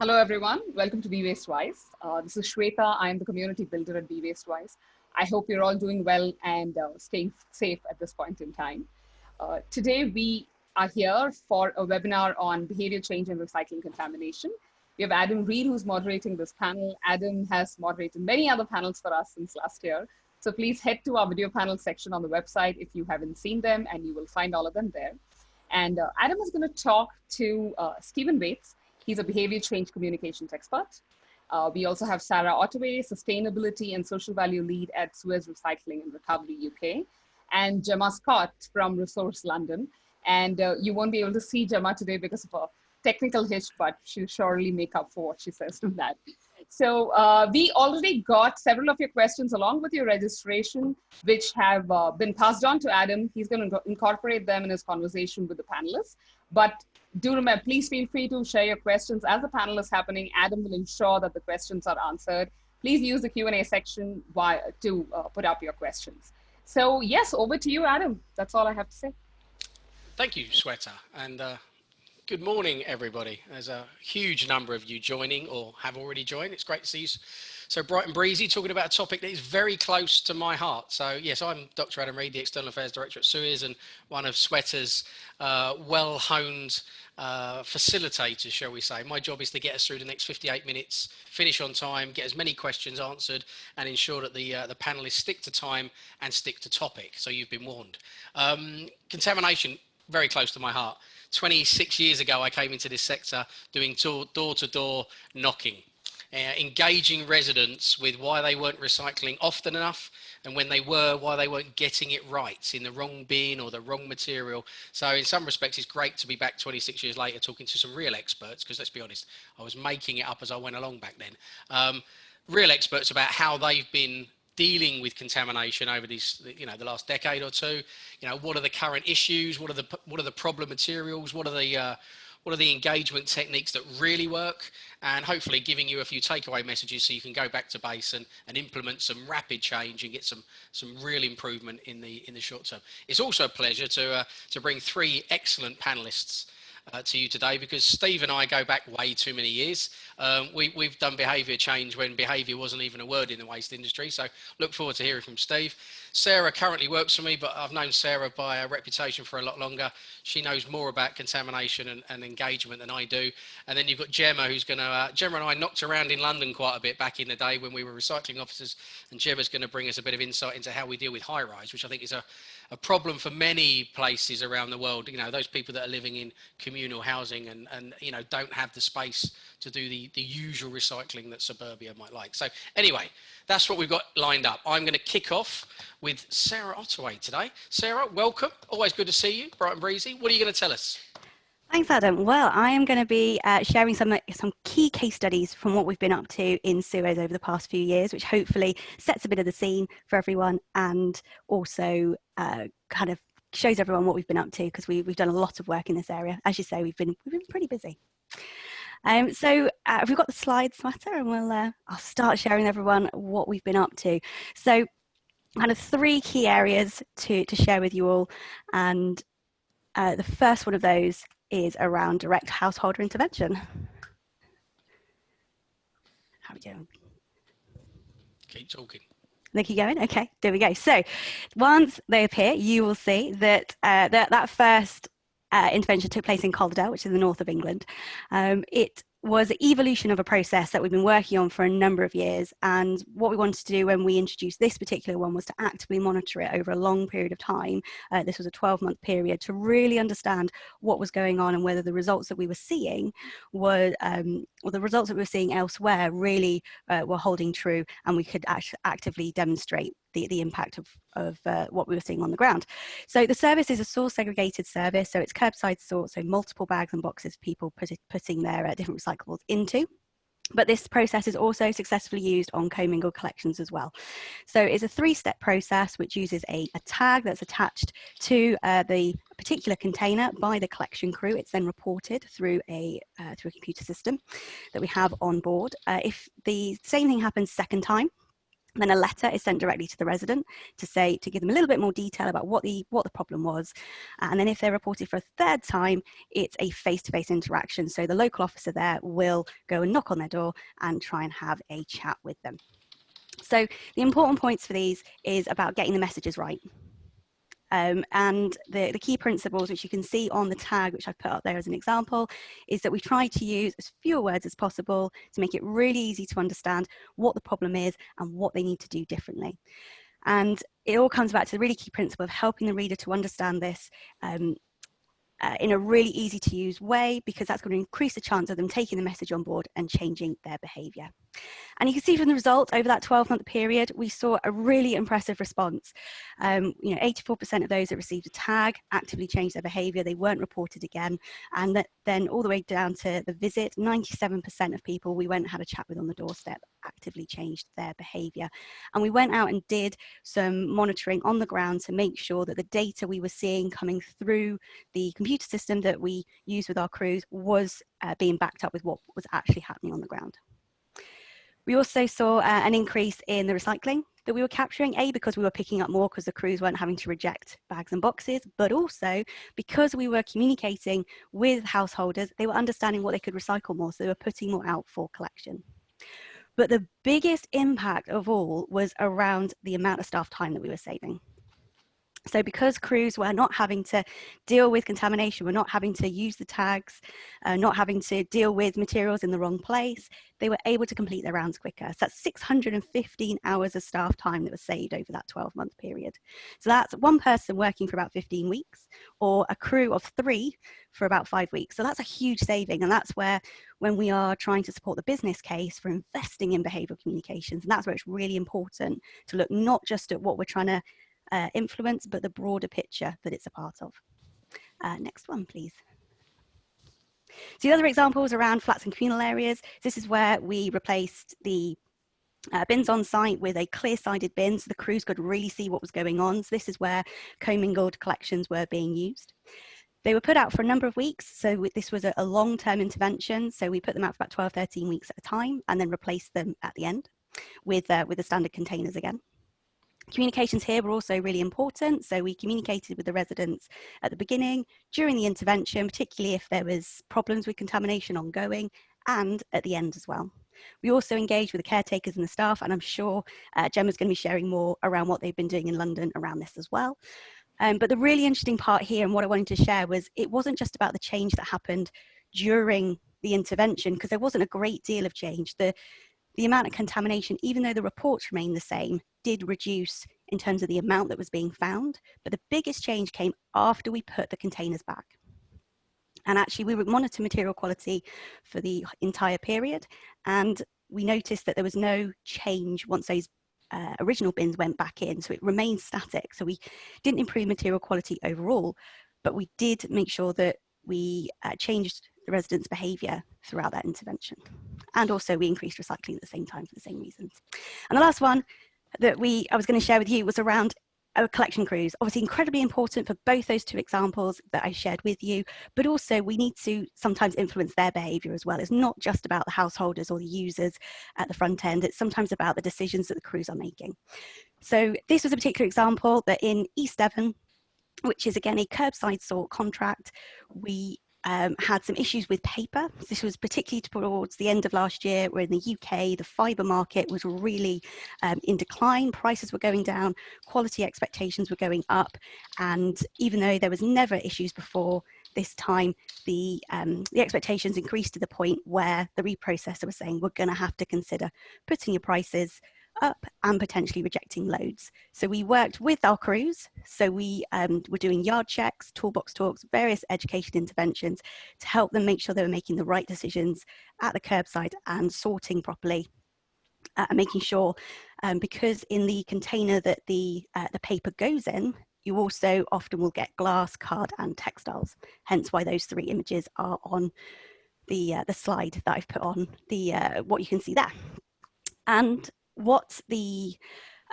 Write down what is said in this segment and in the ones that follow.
Hello, everyone. Welcome to Be Waste Wise. Uh, this is Shweta. I'm the community builder at Be Waste Wise. I hope you're all doing well and uh, staying safe at this point in time. Uh, today, we are here for a webinar on behavior change and recycling contamination. We have Adam Reed, who's moderating this panel. Adam has moderated many other panels for us since last year. So please head to our video panel section on the website if you haven't seen them, and you will find all of them there. And uh, Adam is going to talk to uh, Stephen Waits. He's a behavior change communications expert. Uh, we also have Sarah Ottaway, sustainability and social value lead at Suez Recycling and Recovery UK, and Gemma Scott from Resource London. And uh, you won't be able to see Gemma today because of a technical hitch, but she'll surely make up for what she says from that. So uh, we already got several of your questions along with your registration, which have uh, been passed on to Adam. He's going to incorporate them in his conversation with the panelists. But do remember, please feel free to share your questions as the panel is happening. Adam will ensure that the questions are answered. Please use the Q&A section to uh, put up your questions. So yes, over to you, Adam. That's all I have to say. Thank you, Shweta. And uh, Good morning, everybody. There's a huge number of you joining or have already joined. It's great to see you so bright and breezy, talking about a topic that is very close to my heart. So yes, I'm Dr. Adam Reed, the External Affairs Director at Suez and one of Shweta's uh, well-honed uh, facilitators, shall we say. My job is to get us through the next 58 minutes, finish on time, get as many questions answered, and ensure that the uh, the panelists stick to time and stick to topic. So you've been warned. Um, contamination, very close to my heart. 26 years ago, I came into this sector doing door to door knocking, uh, engaging residents with why they weren't recycling often enough and when they were, why they weren't getting it right in the wrong bin or the wrong material. So in some respects, it's great to be back 26 years later talking to some real experts, because let's be honest, I was making it up as I went along back then. Um, real experts about how they've been dealing with contamination over these, you know, the last decade or two? You know, what are the current issues? What are the what are the problem materials? What are the uh, what are the engagement techniques that really work? And hopefully giving you a few takeaway messages so you can go back to base and, and implement some rapid change and get some some real improvement in the in the short term. It's also a pleasure to uh, to bring three excellent panelists uh, to you today because Steve and I go back way too many years. Um, we, we've done behaviour change when behaviour wasn't even a word in the waste industry. So look forward to hearing from Steve. Sarah currently works for me, but I've known Sarah by reputation for a lot longer. She knows more about contamination and, and engagement than I do. And then you've got Gemma, who's going to, uh, Gemma and I knocked around in London quite a bit back in the day when we were recycling officers. And Gemma's going to bring us a bit of insight into how we deal with high rise, which I think is a, a problem for many places around the world. You know, those people that are living in communal housing and, and you know, don't have the space to do the, the usual recycling that suburbia might like. So anyway, that's what we've got lined up. I'm going to kick off with Sarah Ottaway today. Sarah, welcome. Always good to see you, bright and breezy. What are you going to tell us? Thanks, Adam. Well, I am going to be uh, sharing some some key case studies from what we've been up to in Suez over the past few years, which hopefully sets a bit of the scene for everyone and also uh, kind of shows everyone what we've been up to because we, we've done a lot of work in this area. As you say, we've been we've been pretty busy. Um, so uh, we've got the slides, Matter, and we'll uh, I'll start sharing everyone what we've been up to. So kind of three key areas to, to share with you all. And uh, the first one of those is around direct householder intervention. How are we doing? Keep talking. They keep going. Okay, there we go. So once they appear, you will see that uh, that, that first uh, intervention took place in Calderdale, which is the north of England. Um, it was the evolution of a process that we've been working on for a number of years. And what we wanted to do when we introduced this particular one was to actively monitor it over a long period of time. Uh, this was a 12 month period to really understand what was going on and whether the results that we were seeing were, um, or the results that we were seeing elsewhere really uh, were holding true and we could act actively demonstrate the, the impact of, of uh, what we were seeing on the ground. So the service is a source segregated service, so it's curbside sort, so multiple bags and boxes people put, putting their uh, different recyclables into. But this process is also successfully used on commingled collections as well. So it's a three-step process which uses a, a, tag that's attached to uh, the particular container by the collection crew. It's then reported through a, uh, through a computer system that we have on board. Uh, if the same thing happens second time, Then a letter is sent directly to the resident to say, to give them a little bit more detail about what the, what the problem was. And then if they're reported for a third time, it's a face-to-face -face interaction. So the local officer there will go and knock on their door and try and have a chat with them. So the important points for these is about getting the messages right. Um, and the, the key principles, which you can see on the tag, which I've put up there as an example, is that we try to use as few words as possible to make it really easy to understand what the problem is and what they need to do differently. And it all comes back to the really key principle of helping the reader to understand this um, uh, in a really easy to use way because that's going to increase the chance of them taking the message on board and changing their behaviour. And you can see from the results over that 12 month period, we saw a really impressive response. Um, you know, 84% of those that received a tag actively changed their behaviour, they weren't reported again. And that then all the way down to the visit, 97% of people we went and had a chat with on the doorstep actively changed their behaviour. And we went out and did some monitoring on the ground to make sure that the data we were seeing coming through the computer system that we use with our crews was uh, being backed up with what was actually happening on the ground. We also saw uh, an increase in the recycling that we were capturing, A, because we were picking up more because the crews weren't having to reject bags and boxes, but also because we were communicating with householders, they were understanding what they could recycle more, so they were putting more out for collection. But the biggest impact of all was around the amount of staff time that we were saving. So because crews were not having to deal with contamination, we're not having to use the tags, uh, not having to deal with materials in the wrong place, they were able to complete their rounds quicker. So that's 615 hours of staff time that was saved over that 12 month period. So that's one person working for about 15 weeks or a crew of three for about five weeks. So that's a huge saving. And that's where when we are trying to support the business case for investing in behavioral communications, and that's where it's really important to look not just at what we're trying to uh, influence, but the broader picture that it's a part of. Uh, next one, please. So the other examples around flats and communal areas, this is where we replaced the uh, bins on site with a clear-sided bin so the crews could really see what was going on. So this is where commingled collections were being used. They were put out for a number of weeks, so this was a, a long-term intervention. So we put them out for about 12, 13 weeks at a time and then replaced them at the end with, uh, with the standard containers again. Communications here were also really important. So we communicated with the residents at the beginning, during the intervention, particularly if there was problems with contamination ongoing, and at the end as well. We also engaged with the caretakers and the staff, and I'm sure uh, Gemma's going to be sharing more around what they've been doing in London around this as well. Um, but the really interesting part here and what I wanted to share was it wasn't just about the change that happened during the intervention, because there wasn't a great deal of change. The, the amount of contamination, even though the reports remained the same, did reduce in terms of the amount that was being found. But the biggest change came after we put the containers back. And actually we would monitor material quality for the entire period. And we noticed that there was no change once those uh, original bins went back in. So it remained static. So we didn't improve material quality overall, but we did make sure that we uh, changed the residents' behaviour throughout that intervention. And also we increased recycling at the same time for the same reasons. And the last one that we I was going to share with you was around our collection crews, obviously incredibly important for both those two examples that I shared with you, but also we need to sometimes influence their behaviour as well. It's not just about the householders or the users at the front end, it's sometimes about the decisions that the crews are making. So this was a particular example that in East Devon, which is again a curbside sort contract, we um, had some issues with paper. This was particularly towards the end of last year, where in the UK, the fibre market was really um, in decline. Prices were going down, quality expectations were going up. And even though there was never issues before, this time the, um, the expectations increased to the point where the reprocessor was saying, we're going to have to consider putting your prices up and potentially rejecting loads. So we worked with our crews. So we um, were doing yard checks, toolbox talks, various education interventions to help them make sure they were making the right decisions at the curbside and sorting properly uh, and making sure um, because in the container that the, uh, the paper goes in, you also often will get glass, card and textiles. Hence why those three images are on the, uh, the slide that I've put on the, uh, what you can see there. And what the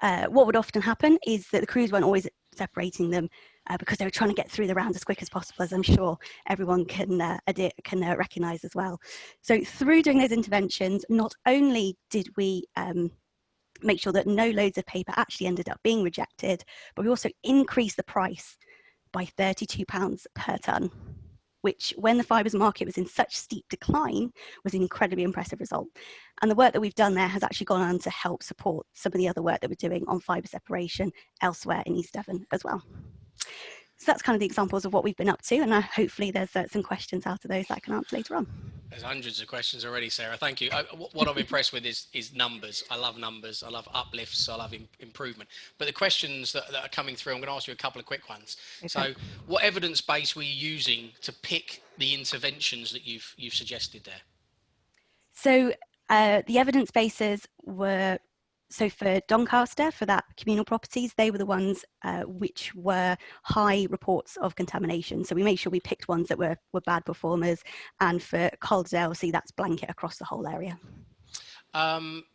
uh, what would often happen is that the crews weren't always separating them uh, because they were trying to get through the round as quick as possible, as I'm sure everyone can uh, can uh, recognise as well. So through doing those interventions, not only did we um, make sure that no loads of paper actually ended up being rejected, but we also increased the price by £32 per tonne, which when the fibres market was in such steep decline was an incredibly impressive result. And the work that we've done there has actually gone on to help support some of the other work that we're doing on fibre separation elsewhere in East Devon as well. So that's kind of the examples of what we've been up to, and uh, hopefully there's uh, some questions out of those that I can answer later on. There's hundreds of questions already, Sarah. Thank you. I, what I'm impressed with is is numbers. I love numbers. I love uplifts. I love Im improvement. But the questions that, that, are coming through, I'm going to ask you a couple of quick ones. Okay. So, what evidence base were you using to pick the interventions that you've you've suggested there? So uh, the evidence bases were so for Doncaster, for that communal properties, they were the ones uh, which were high reports of contamination. So we made sure we picked ones that were, were bad performers. And for Calderdale, see that's blanket across the whole area. Um,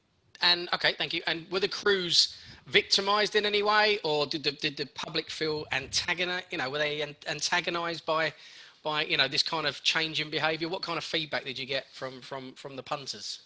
and okay, thank you. And were the crews victimized in any way or did the, did the public feel antagonized, you know, were they antagonized by, by, you know, this kind of change in behavior? What kind of feedback did you get from, from, from the punters?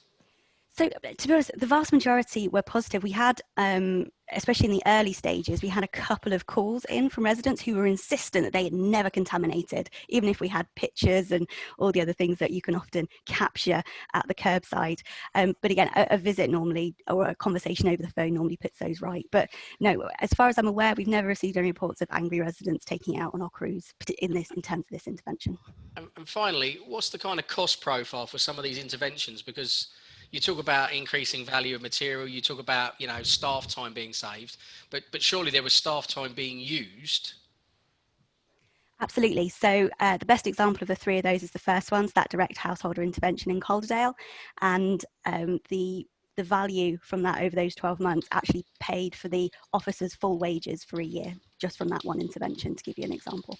So to be honest, the vast majority were positive. We had, um, especially in the early stages, we had a couple of calls in from residents who were insistent that they had never contaminated, even if we had pictures and all the other things that you can often capture at the curbside. Um, but again, a, a, visit normally or a conversation over the phone normally puts those right. But no, as far as I'm aware, we've never received any reports of angry residents taking out on our crews in this in terms of this intervention. And, and finally, what's the kind of cost profile for some of these interventions? Because you talk about increasing value of material, you talk about, you know, staff time being saved, but, but surely there was staff time being used. Absolutely. So uh, the best example of the three of those is the first one's that direct householder intervention in Calderdale. And um, the the value from that over those 12 months actually paid for the officers' full wages for a year, just from that one intervention, to give you an example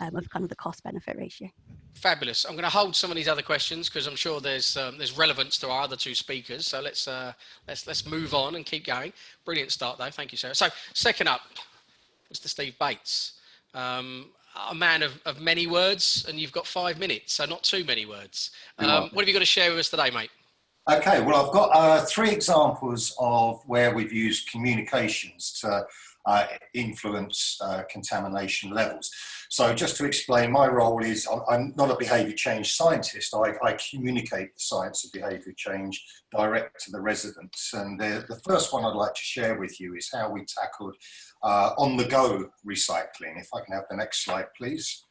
um, of kind of the cost benefit ratio. Fabulous. I'm going to hold some of these other questions because I'm sure there's um, there's relevance to our other two speakers. So let's uh, let's let's move on and keep going. Brilliant start though. Thank you, Sarah. So second up, Mr. Steve Bates. Um, a man of, of many words, and you've got five minutes, so not too many words. Um, what have you got to share with us today, mate? Okay, well, I've got uh, three examples of where we've used communications to uh, influence uh, contamination levels. So just to explain, my role is, I'm not a behaviour change scientist, I, I, communicate the science of behaviour change direct to the residents. And the, the, first one I'd like to share with you is how we tackled uh, on-the-go recycling. If I can have the next slide, please.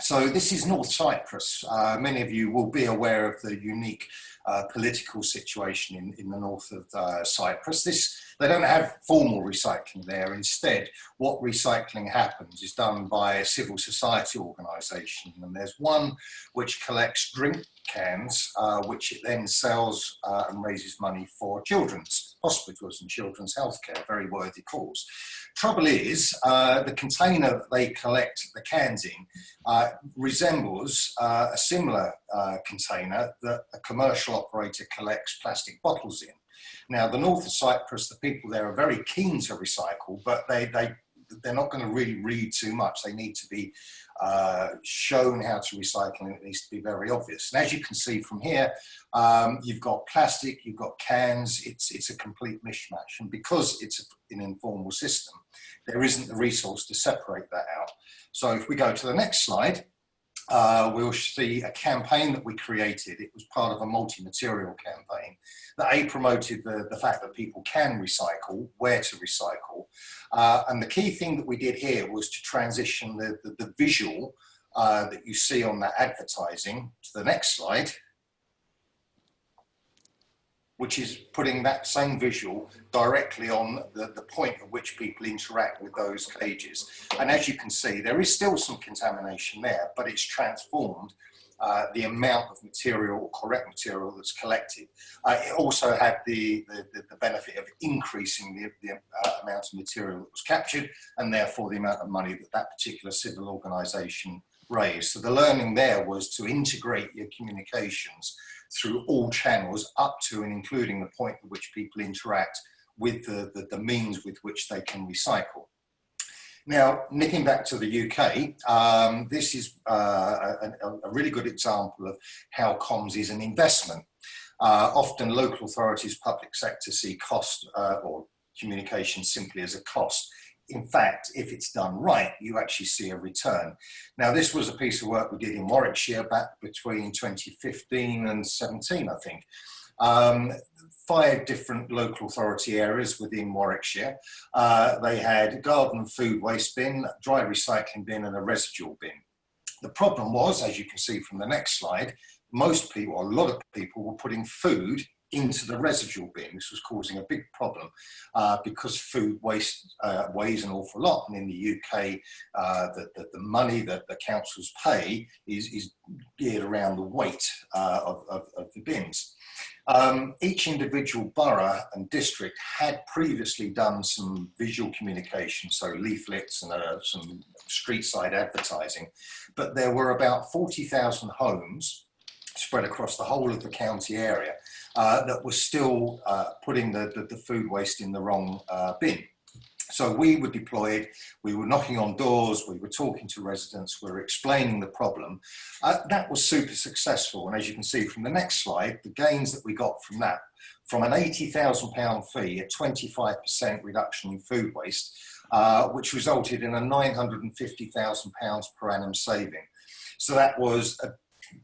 So this is North Cyprus. Uh, many of you will be aware of the unique uh, political situation in, in the north of uh, Cyprus. This, they don't have formal recycling there. Instead, what recycling happens is done by a civil society organisation. And there's one which collects drink cans, uh, which it then sells uh, and raises money for children's hospitals and children's healthcare, very worthy cause. Trouble is, uh, the container that they collect the cans in uh, resembles uh, a similar uh, container that a commercial operator collects plastic bottles in. Now, the north of Cyprus, the people there are very keen to recycle, but they, they they're not going to really read too much. They need to be uh, shown how to recycle and it needs to be very obvious. And as you can see from here, um, you've got plastic, you've got cans, it's, it's a complete mishmash. And because it's an informal system, there isn't the resource to separate that out. So if we go to the next slide, uh, we'll see a campaign that we created. It was part of a multi-material campaign that A, promoted the, the fact that people can recycle, where to recycle. Uh, and the key thing that we did here was to transition the, the, the visual uh, that you see on that advertising to the next slide which is putting that same visual directly on the, the point at which people interact with those cages. And as you can see, there is still some contamination there, but it's transformed uh, the amount of material, correct material that's collected. Uh, it also had the, the, the, benefit of increasing the, the uh, amount of material that was captured and therefore the amount of money that that particular civil organisation raised. So the learning there was to integrate your communications through all channels up to and including the point at which people interact with the, the, the means with which they can recycle. Now, nipping back to the UK, um, this is uh, a, a, really good example of how comms is an investment. uh, often local authorities, public sector see cost uh, or communication simply as a cost. In fact, if it's done right, you actually see a return. Now, this was a piece of work we did in Warwickshire back between 2015 and 17, I think. Um, five different local authority areas within Warwickshire. Uh, they had garden food waste bin, dry recycling bin and a residual bin. The problem was, as you can see from the next slide, most people, a lot of people were putting food into the residual bin. This was causing a big problem uh, because food waste uh, weighs an awful lot. And in the UK, uh, the, the, the, money that the councils pay is, is geared around the weight uh, of, of, of, the bins. Um, each individual borough and district had previously done some visual communication, so leaflets and uh, some street side advertising, but there were about 40,000 homes spread across the whole of the county area uh, that were still uh, putting the, the, the, food waste in the wrong uh, bin. So we were deployed, we were knocking on doors, we were talking to residents, we were explaining the problem. Uh, that was super successful. And as you can see from the next slide, the gains that we got from that, from an £80,000 fee, a 25% reduction in food waste, uh, which resulted in a £950,000 per annum saving. So that was a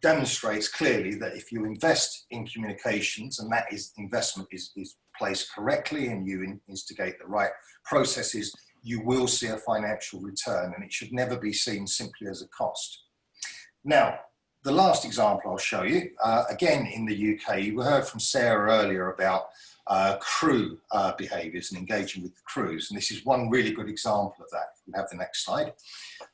demonstrates clearly that if you invest in communications and that is investment is, is placed correctly and you instigate the right processes, you will see a financial return and it should never be seen simply as a cost. Now, the last example I'll show you, uh, again in the UK, you heard from Sarah earlier about uh, crew uh, behaviours and engaging with the crews. And this is one really good example of that. We have the next slide.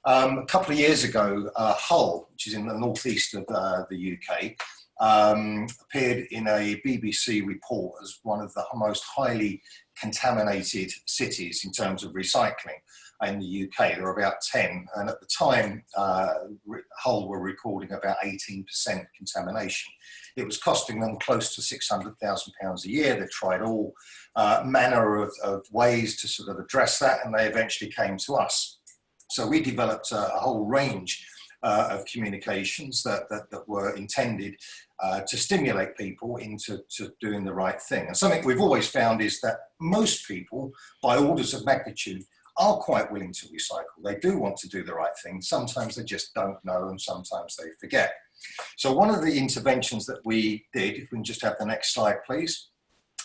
Um, a couple of years ago, uh, Hull, which is in the northeast of uh, the UK, um, appeared in a BBC report as one of the most highly contaminated cities in terms of recycling in the UK. There were about 10, and at the time, uh, Hull were recording about 18% contamination. It was costing them close to £600,000 a year. They tried all uh, manner of, of, ways to sort of address that, and they eventually came to us. So we developed a, a whole range uh, of communications that, that, that were intended uh, to stimulate people into to doing the right thing. And something we've always found is that most people, by orders of magnitude, are quite willing to recycle. They do want to do the right thing. Sometimes they just don't know and sometimes they forget. So one of the interventions that we did, if we can just have the next slide, please,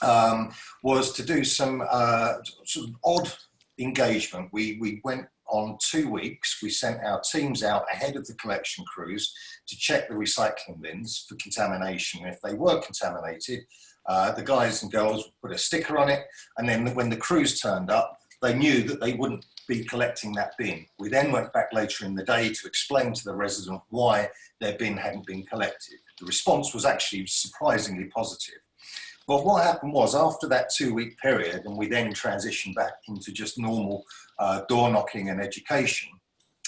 um, was to do some uh, sort of odd engagement. We, we went on two weeks, we sent our teams out ahead of the collection crews to check the recycling bins for contamination. If they were contaminated, uh, the guys and girls put a sticker on it, and then when the crews turned up, they knew that they wouldn't be collecting that bin. We then went back later in the day to explain to the resident why their bin hadn't been collected. The response was actually surprisingly positive. But what happened was after that two week period, and we then transitioned back into just normal uh, door knocking and education,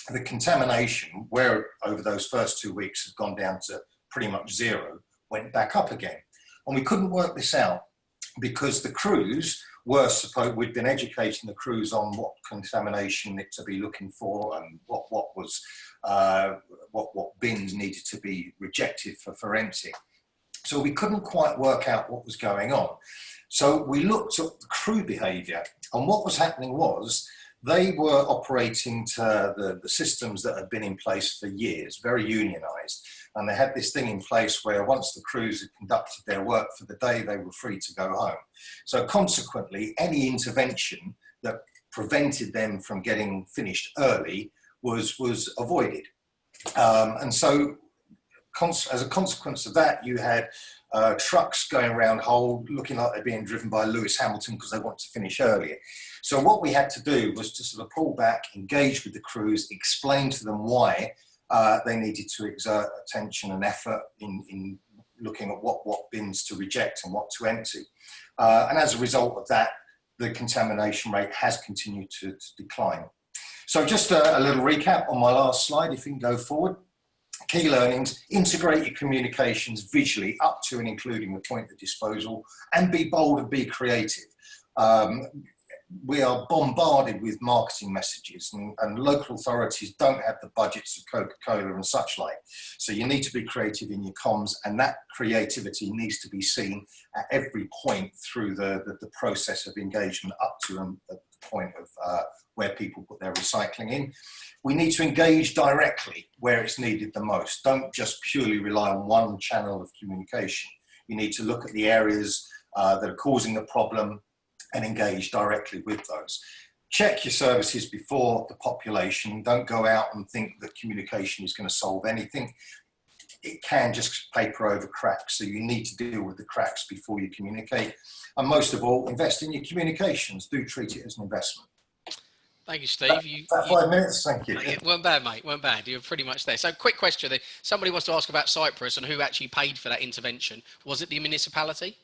the contamination, where over those first two weeks had gone down to pretty much zero, went back up again. And we couldn't work this out because the crews we'd been educating the crews on what contamination to be looking for and what, what was, uh, what, what bins needed to be rejected for, for emptying. So we couldn't quite work out what was going on. So we looked at the crew behaviour and what was happening was they were operating to the, the systems that had been in place for years, very unionised. And they had this thing in place where once the crews had conducted their work for the day, they were free to go home. So consequently, any intervention that prevented them from getting finished early was, was avoided. Um, and so as a consequence of that, you had uh, trucks going around Hull looking like they're being driven by Lewis Hamilton because they want to finish earlier. So what we had to do was to sort of pull back, engage with the crews, explain to them why uh, they needed to exert attention and effort in, in looking at what, what bins to reject and what to empty. Uh, and as a result of that, the contamination rate has continued to, to decline. So just a, a, little recap on my last slide, if you can go forward. Key learnings, integrate your communications visually up to and including the point of disposal and be bold and be creative. Um, we are bombarded with marketing messages and, and local authorities don't have the budgets of Coca-Cola and such like. So you need to be creative in your comms and that creativity needs to be seen at every point through the, the, the process of engagement up to um, the point of uh, where people put their recycling in. We need to engage directly where it's needed the most. Don't just purely rely on one channel of communication. You need to look at the areas uh, that are causing the problem and engage directly with those. Check your services before the population. Don't go out and think that communication is going to solve anything. It can just paper over cracks. So you need to deal with the cracks before you communicate. And most of all, invest in your communications. Do treat it as an investment. Thank you, Steve. You, five you, minutes, thank you. It weren't bad, mate. weren't bad. You're pretty much there. So, quick question: Somebody wants to ask about Cyprus and who actually paid for that intervention. Was it the municipality?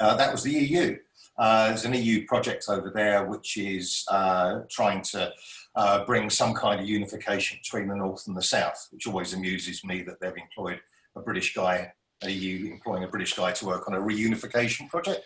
Uh, that was the EU. Uh, there's an EU project over there which is uh, trying to uh, bring some kind of unification between the north and the south, which always amuses me that they've employed a British guy, an EU employing a British guy to work on a reunification project.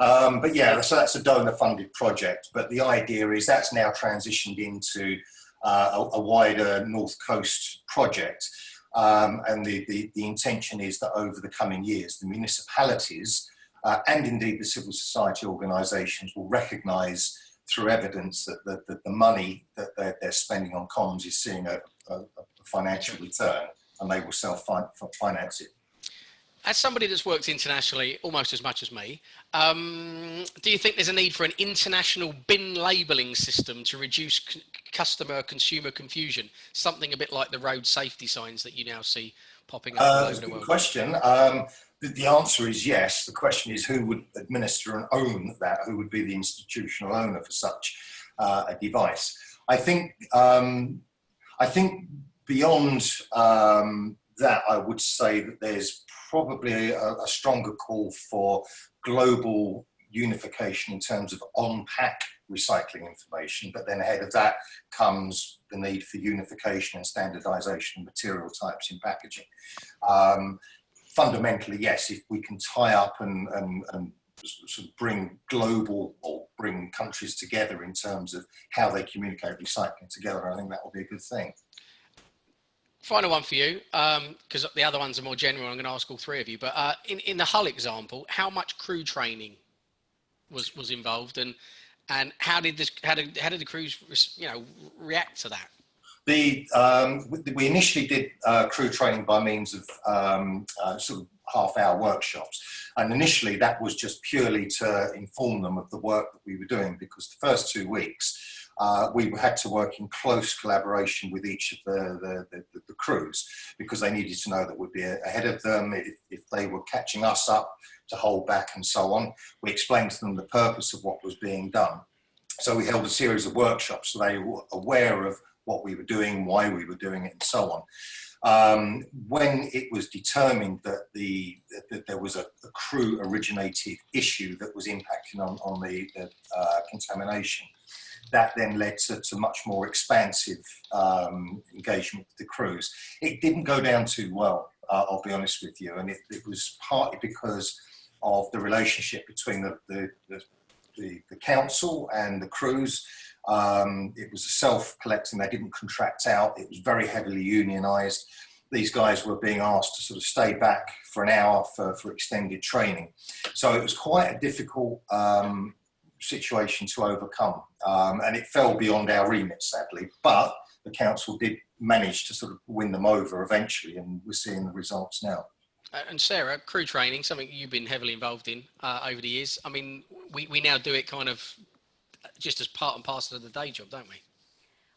Um, but yeah, so that's a donor funded project. But the idea is that's now transitioned into uh, a, a, wider North Coast project. Um, and the, the, the intention is that over the coming years, the municipalities uh, and indeed the civil society organisations will recognise through evidence that, that, that, the money that they're, they're, spending on comms is seeing a, a, a financial return and they will self-finance it. As somebody that's worked internationally almost as much as me, um, do you think there's a need for an international bin labelling system to reduce customer consumer confusion? Something a bit like the road safety signs that you now see popping up uh, all over the world. Good Question. Um, the answer is yes. The question is who would administer and own that? Who would be the institutional owner for such uh, a device? I think um, I think beyond um, that, I would say that there's probably a, a, stronger call for global unification in terms of on-pack recycling information. But then ahead of that comes the need for unification and standardization of material types in packaging. Um, fundamentally, yes, if we can tie up and, and, and sort of bring global or bring countries together in terms of how they communicate recycling together, I think that will be a good thing. Final one for you, because um, the other ones are more general. I'm going to ask all three of you. But uh, in in the Hull example, how much crew training was was involved, and and how did this how did how did the crews you know react to that? The, um, we initially did uh, crew training by means of um, uh, sort of half hour workshops. And initially that was just purely to inform them of the work that we were doing because the first two weeks uh, we had to work in close collaboration with each of the, the, the, the, crews because they needed to know that we'd be ahead of them if, if they were catching us up to hold back and so on. We explained to them the purpose of what was being done. So we held a series of workshops so they were aware of what we were doing, why we were doing it, and so on. Um, when it was determined that, the, that there was a, a, crew originated issue that was impacting on, on the, the uh, contamination, that then led to, to much more expansive um, engagement with the crews. It didn't go down too well, uh, I'll be honest with you, and it, it, was partly because of the relationship between the, the, the, the council and the crews. Um, it was self-collecting, they didn't contract out, it was very heavily unionised. These guys were being asked to sort of stay back for an hour for, for extended training. So it was quite a difficult um, situation to overcome. Um, and it fell beyond our remit, sadly. But the council did manage to sort of win them over eventually, and we're seeing the results now. Uh, and Sarah, crew training, something you've been heavily involved in uh, over the years. I mean, we, we now do it kind of just as part and parcel of the day job, don't we?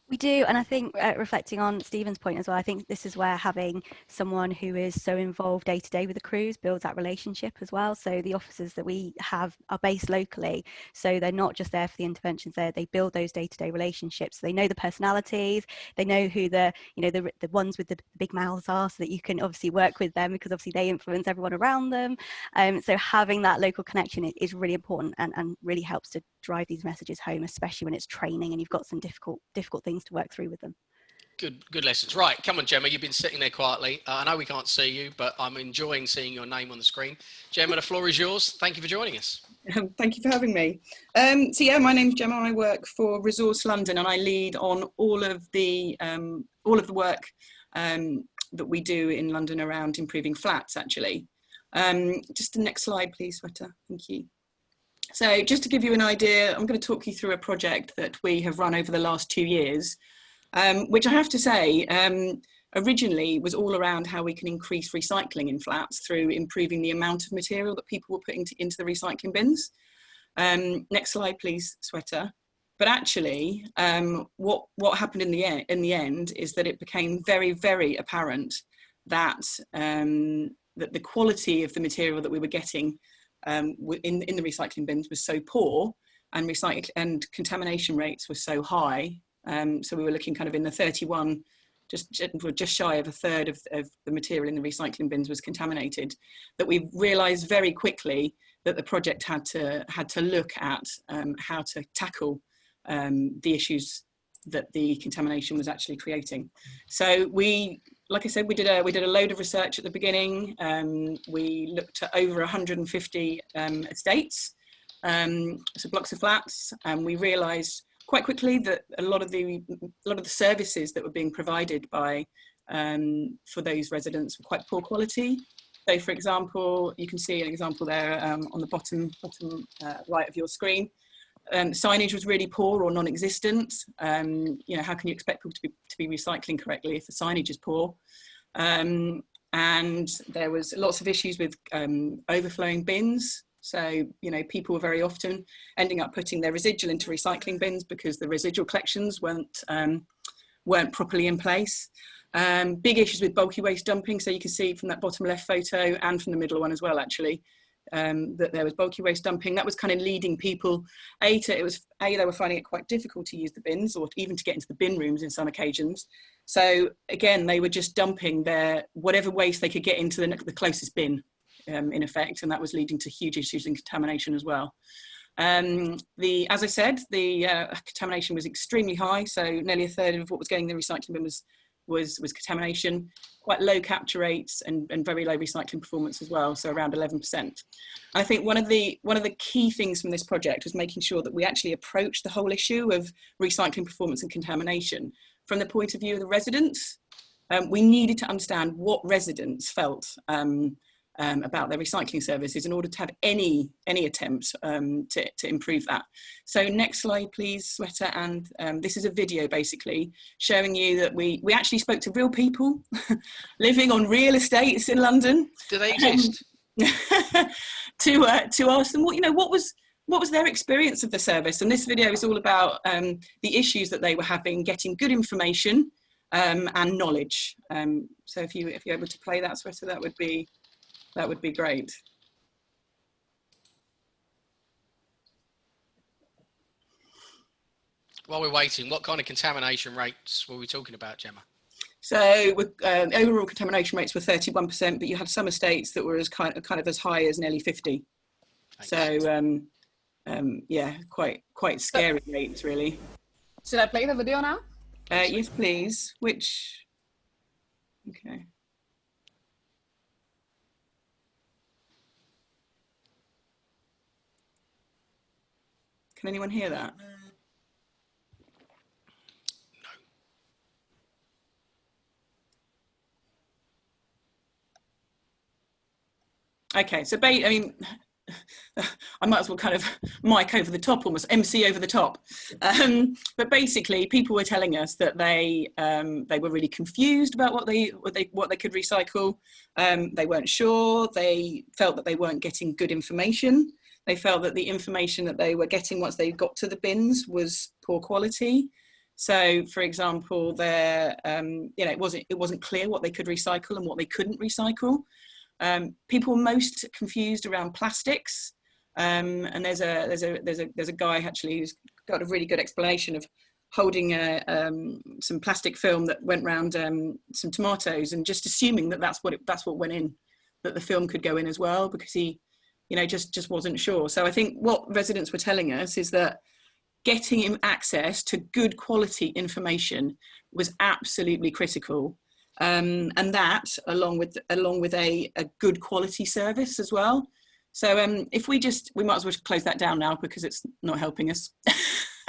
We do, and I think uh, reflecting on Stephen's point as well, I think this is where having someone who is so involved day to day with the crews builds that relationship as well. So the officers that we have are based locally, so they're not just there for the interventions. There, they build those day to day relationships. They know the personalities, they know who the you know the the ones with the big mouths are, so that you can obviously work with them because obviously they influence everyone around them. Um, so having that local connection is really important and, and really helps to drive these messages home, especially when it's training and you've got some difficult difficult things to work through with them. Good, good lessons. Right, come on, Gemma. You've been sitting there quietly. Uh, I know we can't see you, but I'm enjoying seeing your name on the screen. Gemma, the floor is yours. Thank you for joining us. Thank you for having me. Um, so yeah, my name's Gemma. I work for Resource London, and I lead on all of the um, all of the work um, that we do in London around improving flats. Actually, um, just the next slide, please, Sweta. Thank you. So just to give you an idea, I'm going to talk you through a project that we have run over the last two years um, which I have to say, um, originally was all around how we can increase recycling in flats through improving the amount of material that people were putting to, into the recycling bins. Um, next slide, please, Sweta. But actually, um, what, what happened in the, in the end is that it became very, very apparent that, um, that the quality of the material that we were getting um, in, in the recycling bins was so poor and, and contamination rates were so high um, so we were looking kind of in the 31, just, just shy of a third of, of the material in the recycling bins was contaminated, that we realised very quickly that the project had to, had to look at um, how to tackle um, the issues that the contamination was actually creating. So we, like I said, we did a, we did a load of research at the beginning. Um, we looked at over 150 um, estates, um, so blocks of flats, and we realised quite quickly that a lot of the a lot of the services that were being provided by um, for those residents were quite poor quality. So, for example, you can see an example there um, on the bottom bottom uh, right of your screen. Um, signage was really poor or non-existent. Um, you know, how can you expect people to be to be recycling correctly if the signage is poor? Um, and there was lots of issues with um, overflowing bins. So, you know, people were very often ending up putting their residual into recycling bins because the residual collections weren't, um, weren't properly in place. Um, big issues with bulky waste dumping. So you can see from that bottom left photo and from the middle one as well, actually, um, that there was bulky waste dumping. That was kind of leading people, A, to, it was, A, they were finding it quite difficult to use the bins or even to get into the bin rooms in some occasions. So again, they were just dumping their, whatever waste they could get into the, the closest bin um, in effect, and that was leading to huge issues in contamination as well. Um, the, as I said, the uh, contamination was extremely high, so nearly a third of what was going in the recycling bin was, was, was contamination, quite low capture rates and, and very low recycling performance as well, so around 11%. I think one of, the, one of the key things from this project was making sure that we actually approach the whole issue of recycling performance and contamination from the point of view of the residents. Um, we needed to understand what residents felt um, um, about their recycling services in order to have any any attempt um, to, to improve that. So next slide please, Sweta, and um, this is a video basically showing you that we, we actually spoke to real people living on real estates in London. Do they exist? to, uh, to ask them what, you know, what was, what was their experience of the service? And this video is all about um, the issues that they were having, getting good information um, and knowledge. Um, so if you if you're able to play that, Shweta, that would be that would be great. While we're waiting, what kind of contamination rates were we talking about, Gemma? So um, overall contamination rates were 31%, but you had some estates that were as kind of, kind of as high as nearly 50. Thanks. So um, um, yeah, quite quite scary rates really. Should I play the video now? Uh, yes, please. Which, okay. Can anyone hear that? No. Okay, so I mean, I might as well kind of mic over the top, almost MC over the top. Um, but basically, people were telling us that they um, they were really confused about what they what they what they could recycle. Um, they weren't sure. They felt that they weren't getting good information. They felt that the information that they were getting once they got to the bins was poor quality. So, for example, there, um, you know, it wasn't it wasn't clear what they could recycle and what they couldn't recycle. Um, people were most confused around plastics, um, and there's a there's a there's a there's a guy actually who's got a really good explanation of holding a, um, some plastic film that went around um, some tomatoes and just assuming that that's what it, that's what went in, that the film could go in as well because he you know, just, just wasn't sure. So I think what residents were telling us is that getting him access to good quality information was absolutely critical. Um, and that along with along with a, a good quality service as well. So um, if we just, we might as well close that down now because it's not helping us.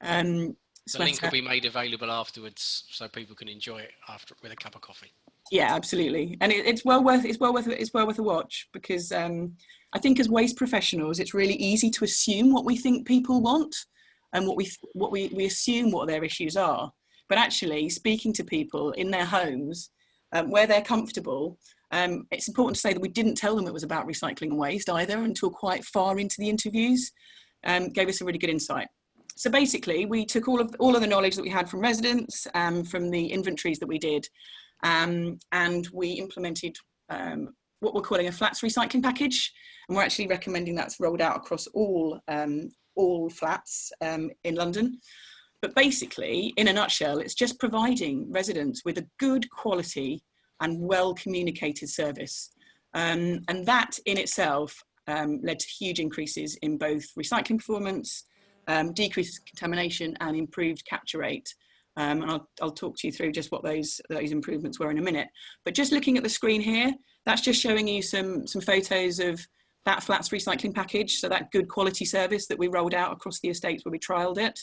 um, the link will be made available afterwards so people can enjoy it after with a cup of coffee. Yeah, absolutely. And it, it's well worth, it's well worth, it's well worth a watch because um, I think as waste professionals, it's really easy to assume what we think people want and what we, what we, we assume what their issues are. But actually speaking to people in their homes um, where they're comfortable, um, it's important to say that we didn't tell them it was about recycling and waste either until quite far into the interviews, um, gave us a really good insight. So basically we took all of, all of the knowledge that we had from residents, um, from the inventories that we did, um, and we implemented um, what we're calling a flats recycling package. And we're actually recommending that's rolled out across all, um, all flats um, in London. But basically, in a nutshell, it's just providing residents with a good quality and well communicated service. Um, and that in itself um, led to huge increases in both recycling performance, um, decreased contamination and improved capture rate. Um, and I'll, I'll, talk to you through just what those, those improvements were in a minute. But just looking at the screen here, that's just showing you some, some photos of that flats recycling package, so that good quality service that we rolled out across the estates where we trialled it.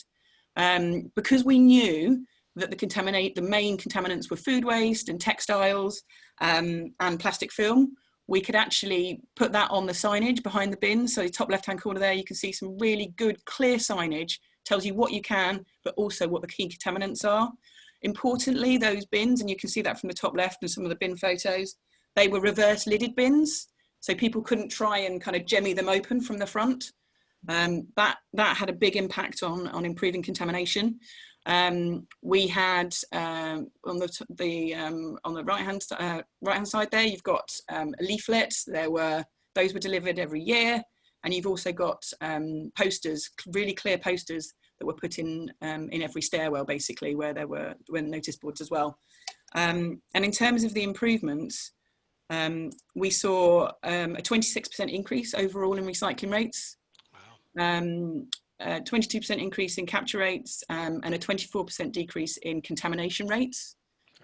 Um, because we knew that the contaminate the main contaminants were food waste and textiles um, and plastic film, we could actually put that on the signage behind the bin. So the top left hand corner there, you can see some really good clear signage, tells you what you can, but also what the key contaminants are. Importantly, those bins, and you can see that from the top left and some of the bin photos, they were reverse lidded bins. So people couldn't try and kind of jemmy them open from the front. Um, that, that had a big impact on, on improving contamination. Um, we had um, on the, the um, on the right hand uh, right hand side there, you've got um, leaflets. There were those were delivered every year, and you've also got um, posters, really clear posters that were put in um, in every stairwell, basically, where there were were notice boards as well. and in terms of the improvements, we saw a 26% increase overall in recycling rates. Wow. Um, 22% increase in capture rates um, and a 24% decrease in contamination rates.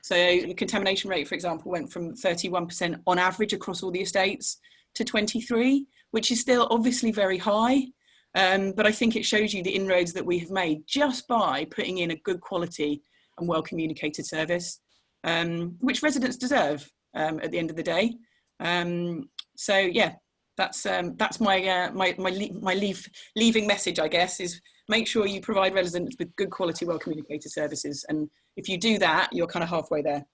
So the contamination rate, for example, went from 31% on average across all the estates to 23, which is still obviously very high. Um, but I think it shows you the inroads that we have made just by putting in a good quality and well communicated service, um, which residents deserve um, at the end of the day. Um, so yeah, that's um, that's my uh, my my, my leave leaving message, I guess, is make sure you provide residents with good quality, well communicated services, and if you do that, you're kind of halfway there.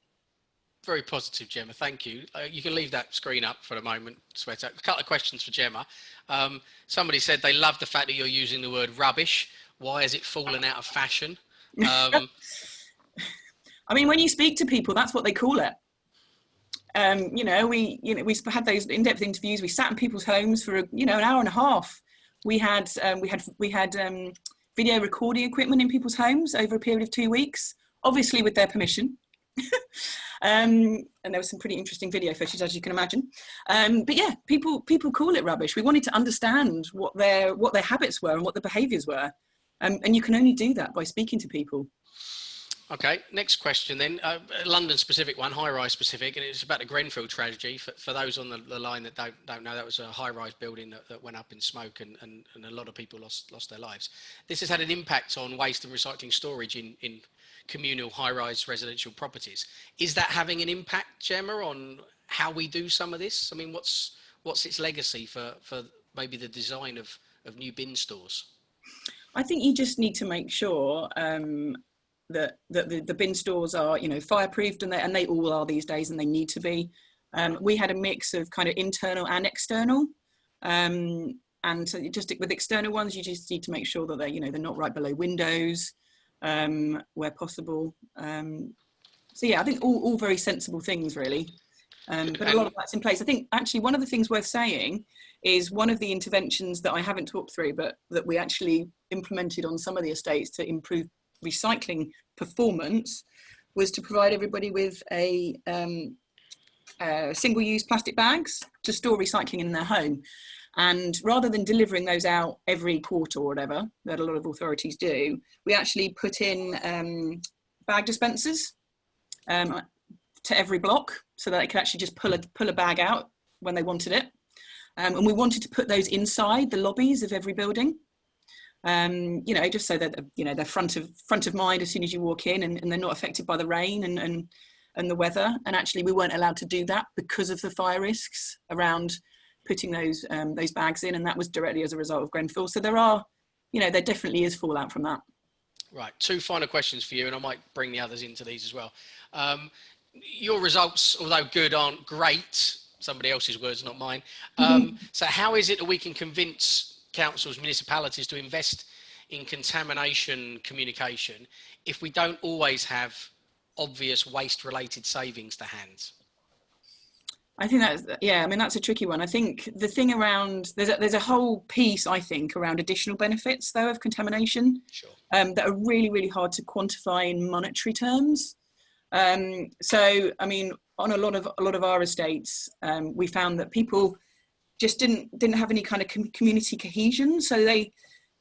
Very positive, Gemma. Thank you. Uh, you can leave that screen up for a moment, Shweta. A couple of questions for Gemma. Um, somebody said they love the fact that you're using the word rubbish. Why has it fallen out of fashion? Um, I mean, when you speak to people, that's what they call it um, you know, we you know we had those in-depth interviews. We sat in people's homes for a, you know an hour and a half. We had um, we had we had um, video recording equipment in people's homes over a period of two weeks, obviously with their permission. um, and there was some pretty interesting video footage, as you can imagine. Um, but yeah, people people call it rubbish. We wanted to understand what their what their habits were and what the behaviours were, um, and you can only do that by speaking to people. Okay, next question then. Uh, London specific one, high rise specific, and it's about the Grenfell tragedy. For, for those on the, the, line that don't, don't know, that was a high rise building that, that, went up in smoke and, and, and a lot of people lost, lost their lives. This has had an impact on waste and recycling storage in, in communal high rise residential properties. Is that having an impact, Gemma, on how we do some of this? I mean, what's, what's its legacy for, for maybe the design of, of new bin stores? I think you just need to make sure um, that, the, the bin stores are, you know, fireproofed and they, and they all are these days and they need to be. Um, we had a mix of kind of internal and external. Um, and so just with external ones, you just need to make sure that they're, you know, they're not right below windows um, where possible. Um, so yeah, I think all, all very sensible things really. Um, but a lot of that's in place. I think actually one of the things worth saying is one of the interventions that I haven't talked through, but that we actually implemented on some of the estates to improve recycling performance was to provide everybody with a um, uh, single-use plastic bags to store recycling in their home. And rather than delivering those out every quarter or whatever that a lot of authorities do, we actually put in um, bag dispensers um, to every block so that they could actually just pull a, pull a bag out when they wanted it. Um, and we wanted to put those inside the lobbies of every building. Um, you know, just so that, you know, they're front of, front of mind as soon as you walk in and, and they're not affected by the rain and, and, and the weather. And actually we weren't allowed to do that because of the fire risks around putting those um, those bags in, and that was directly as a result of Grenfell. So there are, you know, there definitely is fallout from that. Right. Two final questions for you, and I might bring the others into these as well. Um, your results, although good, aren't great. Somebody else's words, not mine. Um, so how is it that we can convince councils, municipalities to invest in contamination communication if we don't always have obvious waste related savings to hand? I think that's yeah. I mean that's a tricky one. I think the thing around there's a, there's a whole piece I think around additional benefits though of contamination Sure. um, that are really really hard to quantify in monetary terms. Um, so I mean on a lot of a lot of our estates um, we found that people just didn't didn't have any kind of com- community cohesion. So they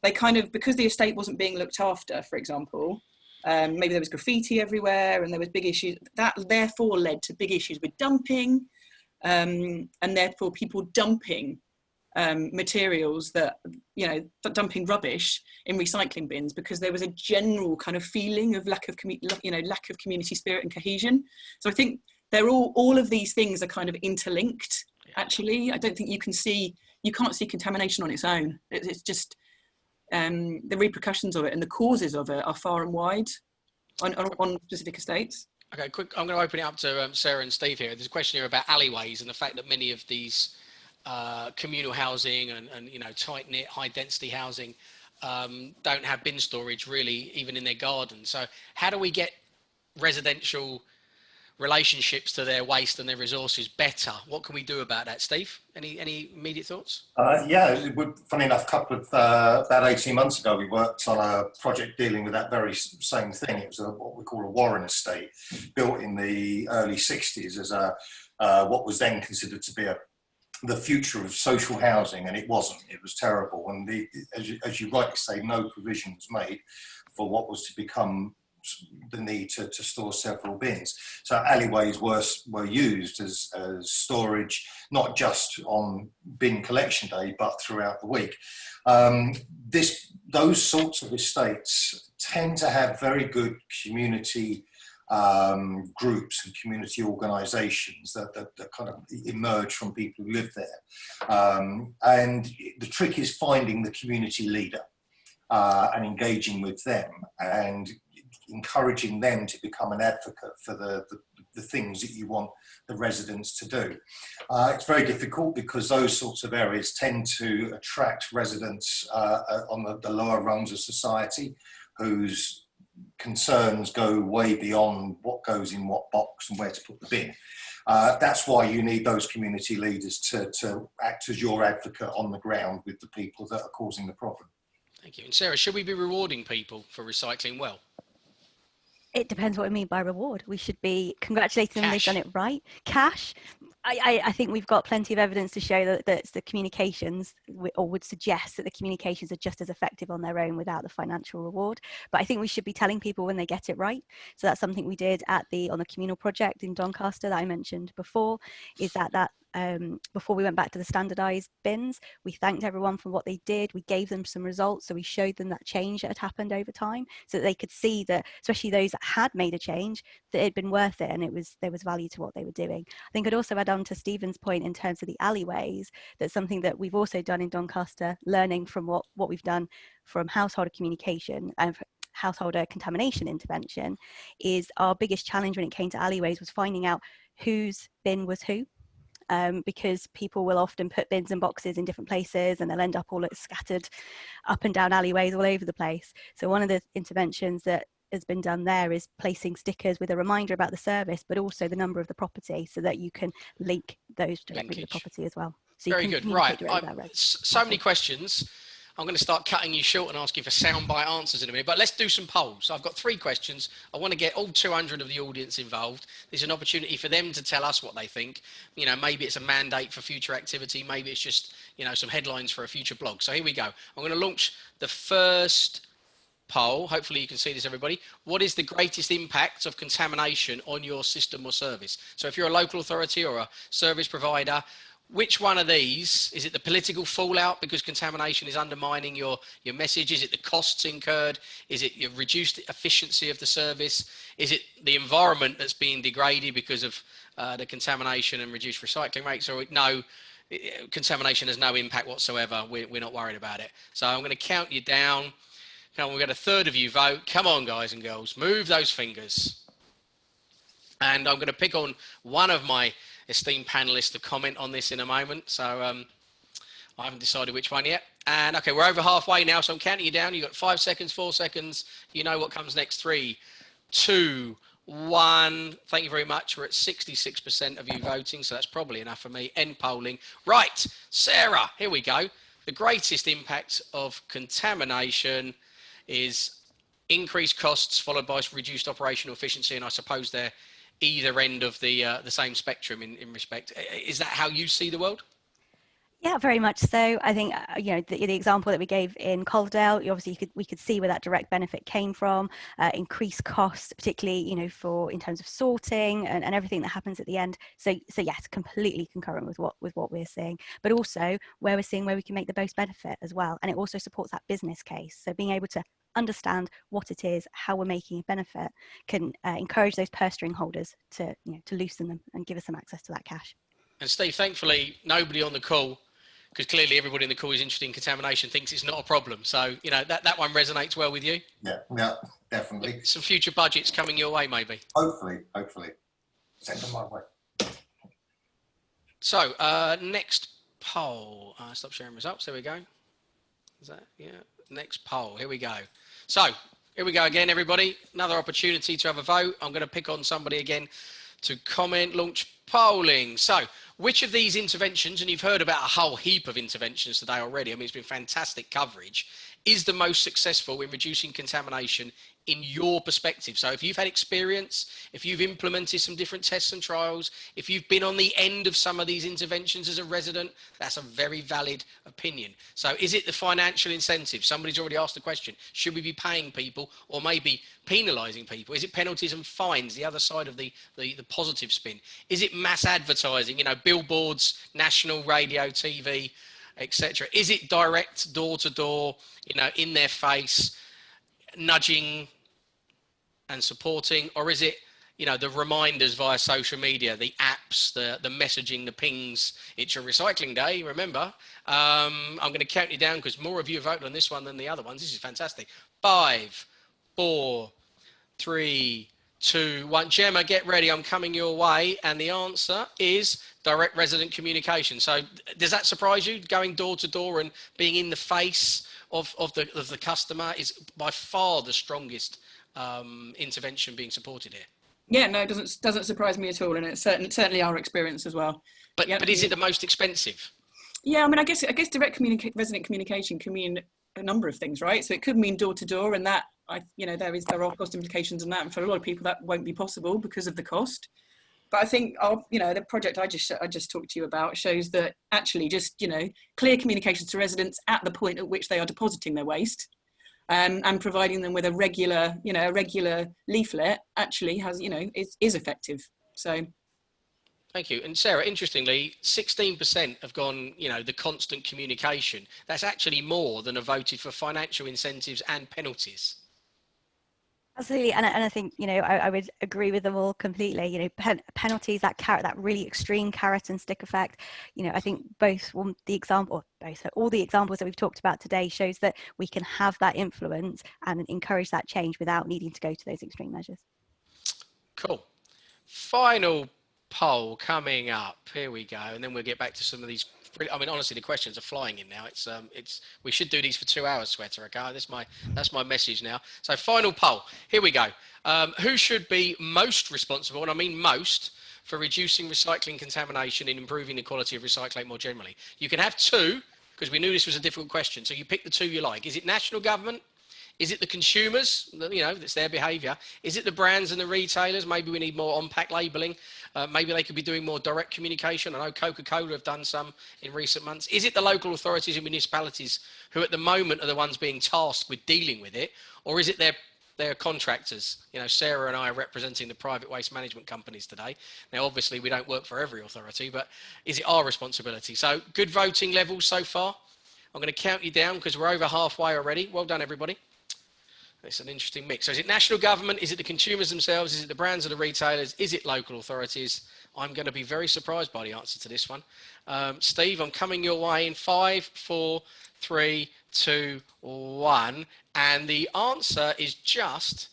they kind of because the estate wasn't being looked after, for example. Um, maybe there was graffiti everywhere and there was big issues that therefore led to big issues with dumping um, and therefore people dumping um, materials that you know dumping rubbish in recycling bins because there was a general kind of feeling of lack of you know lack of community spirit and cohesion so i think they're all all of these things are kind of interlinked actually i don't think you can see you can't see contamination on its own it's just um, the repercussions of it and the causes of it are far and wide on, on, on specific estates Okay, quick. I'm going to open it up to um, Sarah and Steve here. There's a question here about alleyways and the fact that many of these uh, communal housing and, and you know tight knit, high density housing um, don't have bin storage really, even in their gardens. So how do we get residential relationships to their waste and their resources better. What can we do about that, Steve? Any any immediate thoughts? Uh, yeah, funny enough, a couple of uh, about eighteen months ago, we worked on a project dealing with that very same thing. It was a, what we call a Warren estate, built in the early '60s as a uh, what was then considered to be a the future of social housing, and it wasn't. It was terrible, and the, as, you, as you rightly say, no provision was made for what was to become the need to, to store several bins. So alleyways were, were used as, as storage, not just on bin collection day, but throughout the week. Um, this, those sorts of estates tend to have very good community um, groups and community organisations that, that, that, kind of emerge from people who live there. Um, and the trick is finding the community leader uh, and engaging with them and encouraging them to become an advocate for the, the, the things that you want the residents to do. Uh, it's very difficult because those sorts of areas tend to attract residents uh, uh, on the, the lower rungs of society whose concerns go way beyond what goes in what box and where to put the bin. Uh, that's why you need those community leaders to, to act as your advocate on the ground with the people that are causing the problem. Thank you. And Sarah, should we be rewarding people for recycling well? It depends what we mean by reward. We should be congratulating them they've done it right. Cash. I, I, I, think we've got plenty of evidence to show that, that the communications or would suggest that the communications are just as effective on their own without the financial reward. But I think we should be telling people when they get it right. So that's something we did at the on the communal project in Doncaster that I mentioned before. Is that that um, before we went back to the standardized bins. We thanked everyone for what they did. We gave them some results. So we showed them that change that had happened over time so that they could see that, especially those that had made a change, that it had been worth it and it was there was value to what they were doing. I think I'd also add on to Stephen's point in terms of the alleyways, that's something that we've also done in Doncaster, learning from what, what we've done from householder communication and householder contamination intervention is our biggest challenge when it came to alleyways was finding out whose bin was who um, because people will often put bins and boxes in different places and they'll end up all scattered up and down alleyways all over the place. So one of the interventions that has been done there is placing stickers with a reminder about the service, but also the number of the property so that you can link those directly to the property as well. So Very good. Right. so many questions. I'm going to start cutting you short and ask you for soundbite answers in a minute. But let's do some polls. So I've got three questions. I want to get all 200 of the audience involved. There's an opportunity for them to tell us what they think. You know, maybe it's a mandate for future activity. Maybe it's just, you know, some headlines for a future blog. So here we go. I'm going to launch the first poll. Hopefully you can see this, everybody. What is the greatest impact of contamination on your system or service? So if you're a local authority or a service provider, which one of these is it the political fallout because contamination is undermining your your message? Is it the costs incurred? Is it your reduced efficiency of the service? Is it the environment that's being degraded because of uh, the contamination and reduced recycling rates? Or no contamination has no impact whatsoever. We're, we're not worried about it. So i'm going to count you down. Come on we've got a third of you vote. Come on guys and girls move those fingers. And i'm going to pick on one of my esteemed panelists to comment on this in a moment. So um, I haven't decided which one yet. And okay, we're over halfway now, so I'm counting you down. You've got five seconds, four seconds. You know what comes next. Three, two, one. Thank you very much. We're at 66% of you voting, so that's probably enough for me. End polling. Right, Sarah, here we go. The greatest impact of contamination is increased costs followed by reduced operational efficiency, and I suppose they're either end of the uh, the same spectrum in, in respect. Is that how you see the world? Yeah, very much so. I think uh, you know the, the, example that we gave in Calderdale. Obviously, could we could see where that direct benefit came from. Uh, increased costs, particularly you know for in terms of sorting and, and everything that happens at the end. So so yes, completely concurrent with what with what we're seeing, but also where we're seeing where we can make the most benefit as well, and it also supports that business case. So being able to understand what it is, how we're making a benefit, can uh, encourage those purse string holders to, you know, to loosen them and give us some access to that cash. And Steve, thankfully, nobody on the call, because clearly everybody in the call is interested in contamination, thinks it's not a problem. So, you know, that, that one resonates well with you. Yeah, yeah, definitely. Some future budgets coming your way, maybe. Hopefully, hopefully. Send them my way. So, uh, next poll. Uh, stop sharing results. There we go. Is that, yeah. Next poll. Here we go. So here we go again, everybody. Another opportunity to have a vote. I'm going to pick on somebody again to comment, launch polling. So which of these interventions, and you've heard about a whole heap of interventions today already, I mean, it's been fantastic coverage, is the most successful in reducing contamination in your perspective. So if you've had experience, if you've implemented some different tests and trials, if you've been on the end of some of these interventions as a resident, that's a very valid opinion. So is it the financial incentive? Somebody's already asked the question, should we be paying people or maybe penalizing people? Is it penalties and fines, the other side of the, the, the positive spin? Is it mass advertising, you know, billboards, national radio, TV, etc.? Is it direct door to door, you know, in their face, nudging and supporting, or is it you know the reminders via social media, the apps, the the messaging, the pings? It's your recycling day. Remember, um, I'm going to count you down because more of you voted on this one than the other ones. This is fantastic. Five, four, three, two, one. Gemma, get ready. I'm coming your way. And the answer is direct resident communication. So does that surprise you? Going door to door and being in the face of, of the of the customer is by far the strongest um, intervention being supported here. Yeah, no, it doesn't doesn't surprise me at all, and it's certainly certainly our experience as well. But but is it the most expensive? Yeah, I mean, I guess I guess direct communica- resident communication can mean a number of things, right? So it could mean door to door, and that I you know there is there are cost implications in that, and for a lot of people that won't be possible because of the cost. But I think our, you know the project I just I just talked to you about shows that actually just you know clear communications to residents at the point at which they are depositing their waste um, and providing them with a regular, you know, a regular leaflet actually has, you know, is, is effective. So. Thank you. And Sarah, interestingly, 16% have gone, you know, the constant communication. That's actually more than have voted for financial incentives and penalties. Absolutely, and, and I think you know I, I would agree with them all completely. You know, pen, penalties, that carrot, that really extreme carrot and stick effect. You know, I think both well, the example, both all the examples that we've talked about today shows that we can have that influence and encourage that change without needing to go to those extreme measures. Cool. Final poll coming up. Here we go, and then we'll get back to some of these I mean, honestly, the questions are flying in now. It's um, it's we should do these for two hours, Shweta. Okay, that's my that's my message now. So final poll. Here we go. Um, who should be most responsible, and I mean most, for reducing recycling contamination and improving the quality of recycling more generally? You can have two, because we knew this was a difficult question. So you pick the two you like. Is it national government? Is it the consumers, you know, it's their behavior? Is it the brands and the retailers? Maybe we need more on-pack labeling. Uh, maybe they could be doing more direct communication. I know Coca-Cola have done some in recent months. Is it the local authorities and municipalities who at the moment are the ones being tasked with dealing with it? Or is it their their contractors. You know, Sarah and I are representing the private waste management companies today. Now, obviously, we don't work for every authority, but is it our responsibility? So, good voting levels so far. I'm going to count you down because we're over halfway already. Well done, everybody. It's an interesting mix. So is it national government? Is it the consumers themselves? Is it the brands or the retailers? Is it local authorities? I'm going to be very surprised by the answer to this one. Um, Steve, I'm coming your way in five, four, three, two, one. And the answer is just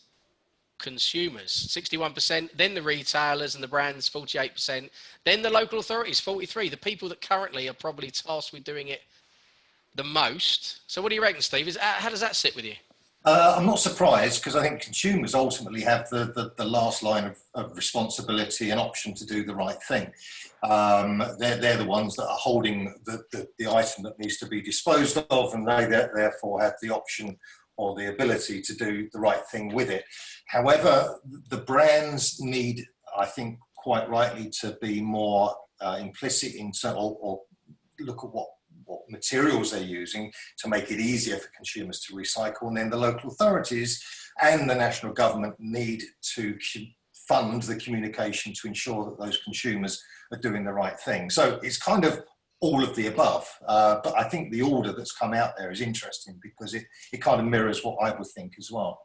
consumers 61% then the retailers and the brands 48% then the local authorities 43 the people that currently are probably tasked with doing it the most so what do you reckon steve is how does that sit with you uh, I'm not surprised because I think consumers ultimately have the, the, the last line of, of, responsibility and option to do the right thing. Um, they're, they're the ones that are holding the, the, the, item that needs to be disposed of and they therefore have the option or the ability to do the right thing with it. However, the brands need, I think, quite rightly to be more uh, implicit in or, or look at what what materials they're using to make it easier for consumers to recycle. And then the local authorities and the national government need to fund the communication to ensure that those consumers are doing the right thing. So it's kind of all of the above. Uh, but I think the order that's come out there is interesting because it, it kind of mirrors what I would think as well.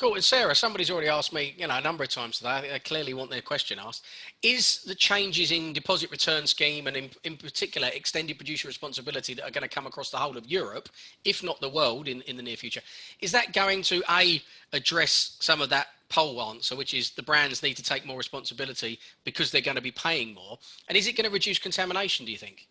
Cool. And Sarah, somebody's already asked me, you know, a number of times today. They clearly want their question asked. Is the changes in deposit return scheme and in, in particular extended producer responsibility that are going to come across the whole of Europe, if not the world in, in the near future, is that going to A, address some of that poll answer, which is the brands need to take more responsibility because they're going to be paying more? And is it going to reduce contamination, do you think?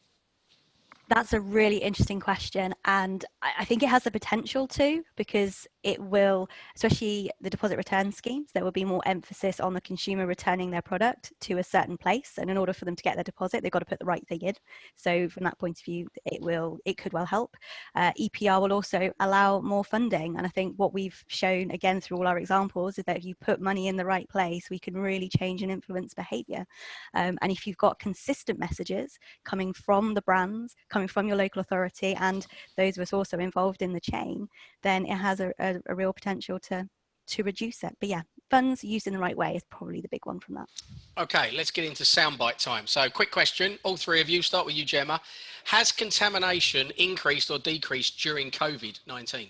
That's a really interesting question. And I think it has the potential to because it will, especially the deposit return schemes, there will be more emphasis on the consumer returning their product to a certain place. And in order for them to get their deposit, they've got to put the right thing in. So from that point of view, it will, it could well help. Uh, EPR will also allow more funding. And I think what we've shown again through all our examples is that if you put money in the right place, we can really change and influence behavior. Um, and if you've got consistent messages coming from the brands, coming from your local authority and those of us also involved in the chain, then it has a, a a, a real potential to to reduce it. But yeah, funds used in the right way is probably the big one from that. Okay, let's get into soundbite time. So, quick question, all three of you. Start with you, Gemma. Has contamination increased or decreased during COVID nineteen?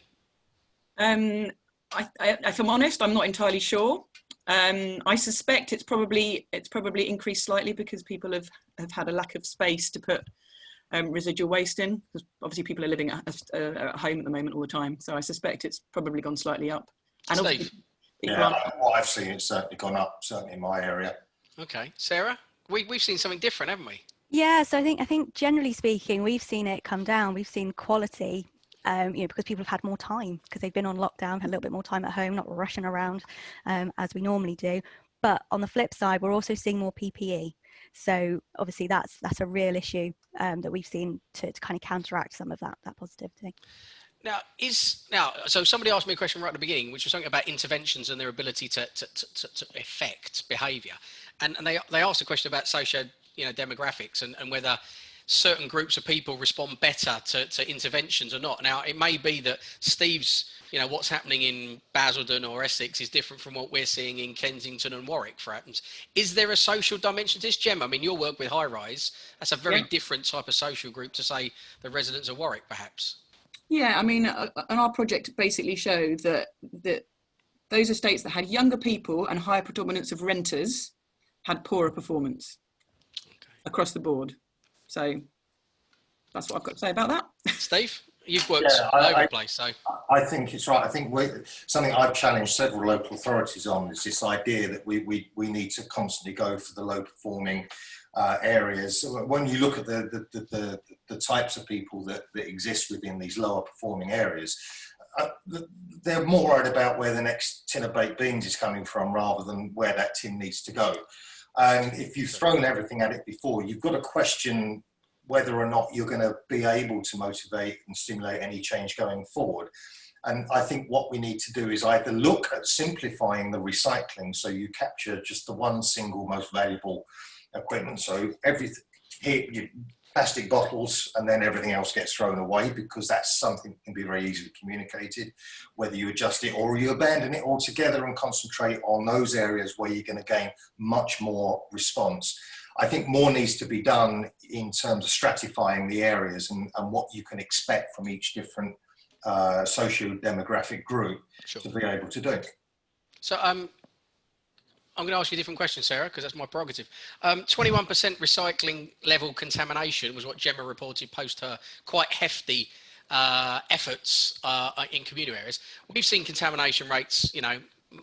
Um, I, I, if I'm honest, I'm not entirely sure. Um, I suspect it's probably it's probably increased slightly because people have have had a lack of space to put um, residual waste in because obviously people are living at, uh, at, home at the moment all the time. So I suspect it's probably gone slightly up. And Steve. Yeah, what I've seen, it's certainly gone up, certainly in my area. Okay, Sarah, we, we've seen something different, haven't we? Yeah, so I think I think generally speaking, we've seen it come down. We've seen quality um, you know, because people have had more time because they've been on lockdown, had a little bit more time at home, not rushing around um, as we normally do. But on the flip side, we're also seeing more PPE. So obviously that's that's a real issue um, that we've seen to, to kind of counteract some of that that positivity. Now, is now so somebody asked me a question right at the beginning, which was something about interventions and their ability to to, to, to affect behaviour, and and they they asked a question about social you know demographics and, and whether certain groups of people respond better to, to interventions or not. Now, it may be that Steve's you know, what's happening in Basildon or Essex is different from what we're seeing in Kensington and Warwick, for instance. Is there a social dimension to this, Gem? I mean, your work with High Rise, that's a very yeah. different type of social group to, say, the residents of Warwick, perhaps. Yeah, I mean, uh, and our project basically showed that, that those estates that had younger people and higher predominance of renters had poorer performance okay. across the board. So that's what I've got to say about that. Steve? You've worked yeah, all I, over the place, so. I think it's right. I think we, something I've challenged several local authorities on is this idea that we, we, we need to constantly go for the low performing uh, areas. When you look at the, the, the, the, types of people that, that exist within these lower performing areas, uh, they're more worried about where the next tin of baked beans is coming from rather than where that tin needs to go. And if you've thrown everything at it before, you've got to question whether or not you're going to be able to motivate and stimulate any change going forward. And I think what we need to do is either look at simplifying the recycling so you capture just the one single most valuable equipment. So everything here, you, plastic bottles and then everything else gets thrown away because that's something that can be very easily communicated. Whether you adjust it or you abandon it altogether and concentrate on those areas where you're going to gain much more response. I think more needs to be done in terms of stratifying the areas and, and what you can expect from each different uh, socio-demographic group sure. to be able to do. So um, I'm going to ask you a different question, Sarah, because that's my prerogative. 21% um, recycling level contamination was what Gemma reported post her quite hefty uh, efforts uh, in commuter areas. We've seen contamination rates, you know,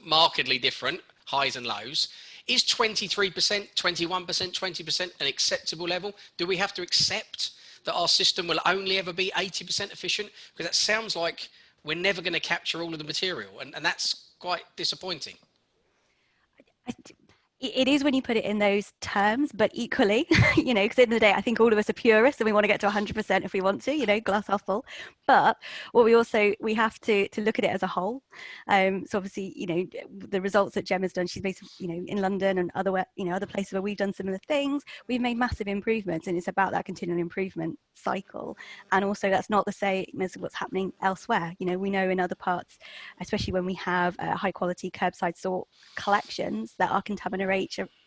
markedly different, highs and lows. Is 23%, 21%, 20% an acceptable level? Do we have to accept that our system will only ever be 80% efficient? Because that sounds like we're never going to capture all of the material, and, and that's quite disappointing. I, it is when you put it in those terms, but equally, you know, because in the the day, I think all of us are purists and we want to get to 100% if we want to, you know, glass half full. But what we also we have to to look at it as a whole. Um, so obviously, you know, the results that Gemma's done, she's based, you know, in London and other, you know, other places where we've done similar things. We've made massive improvements, and it's about that continual improvement cycle. And also, that's not the same as what's happening elsewhere. You know, we know in other parts, especially when we have uh, high quality curbside sort collections that are contaminated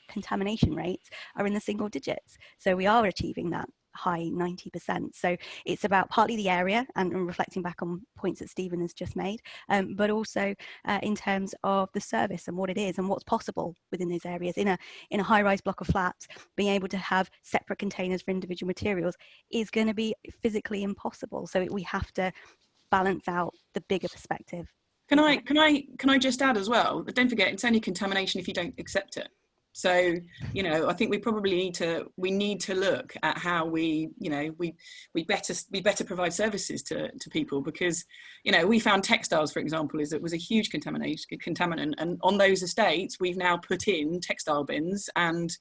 contamination rates are in the single digits. So we are achieving that high 90%. So it's about partly the area and, and reflecting back on points that Stephen has just made, um, but also uh, in terms of the service and what it is and what's possible within those areas. In a, in a high rise block of flats, being able to have separate containers for individual materials is going to be physically impossible. So we have to balance out the bigger perspective can I can I can I just add as well? Don't forget, it's only contamination if you don't accept it. So you know, I think we probably need to we need to look at how we you know we we better we better provide services to to people because you know we found textiles for example is it was a huge contamination contaminant and on those estates we've now put in textile bins and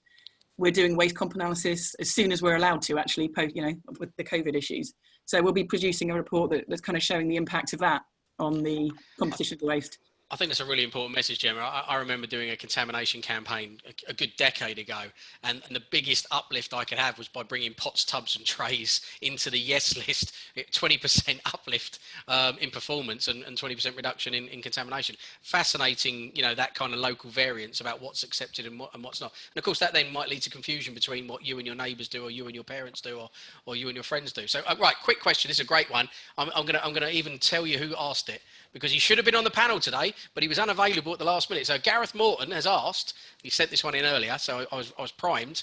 we're doing waste comp analysis as soon as we're allowed to actually post you know with the COVID issues. So we'll be producing a report that, that's kind of showing the impact of that on the competition of the waste. I think that's a really important message, Gemma. I, I remember doing a contamination campaign a, a good decade ago, and, and, the biggest uplift I could have was by bringing pots, tubs, and trays into the yes list. 20% uplift um, in performance and, and 20% reduction in, in, contamination. Fascinating, you know, that kind of local variance about what's accepted and, what, and what's not. And of course, that then might lead to confusion between what you and your neighbours do, or you and your parents do, or, or you and your friends do. So, uh, right, quick question. This is a great one. I'm, I'm I'm gonna even tell you who asked it because he should have been on the panel today, but he was unavailable at the last minute. So Gareth Morton has asked, he sent this one in earlier, so I was, I was primed.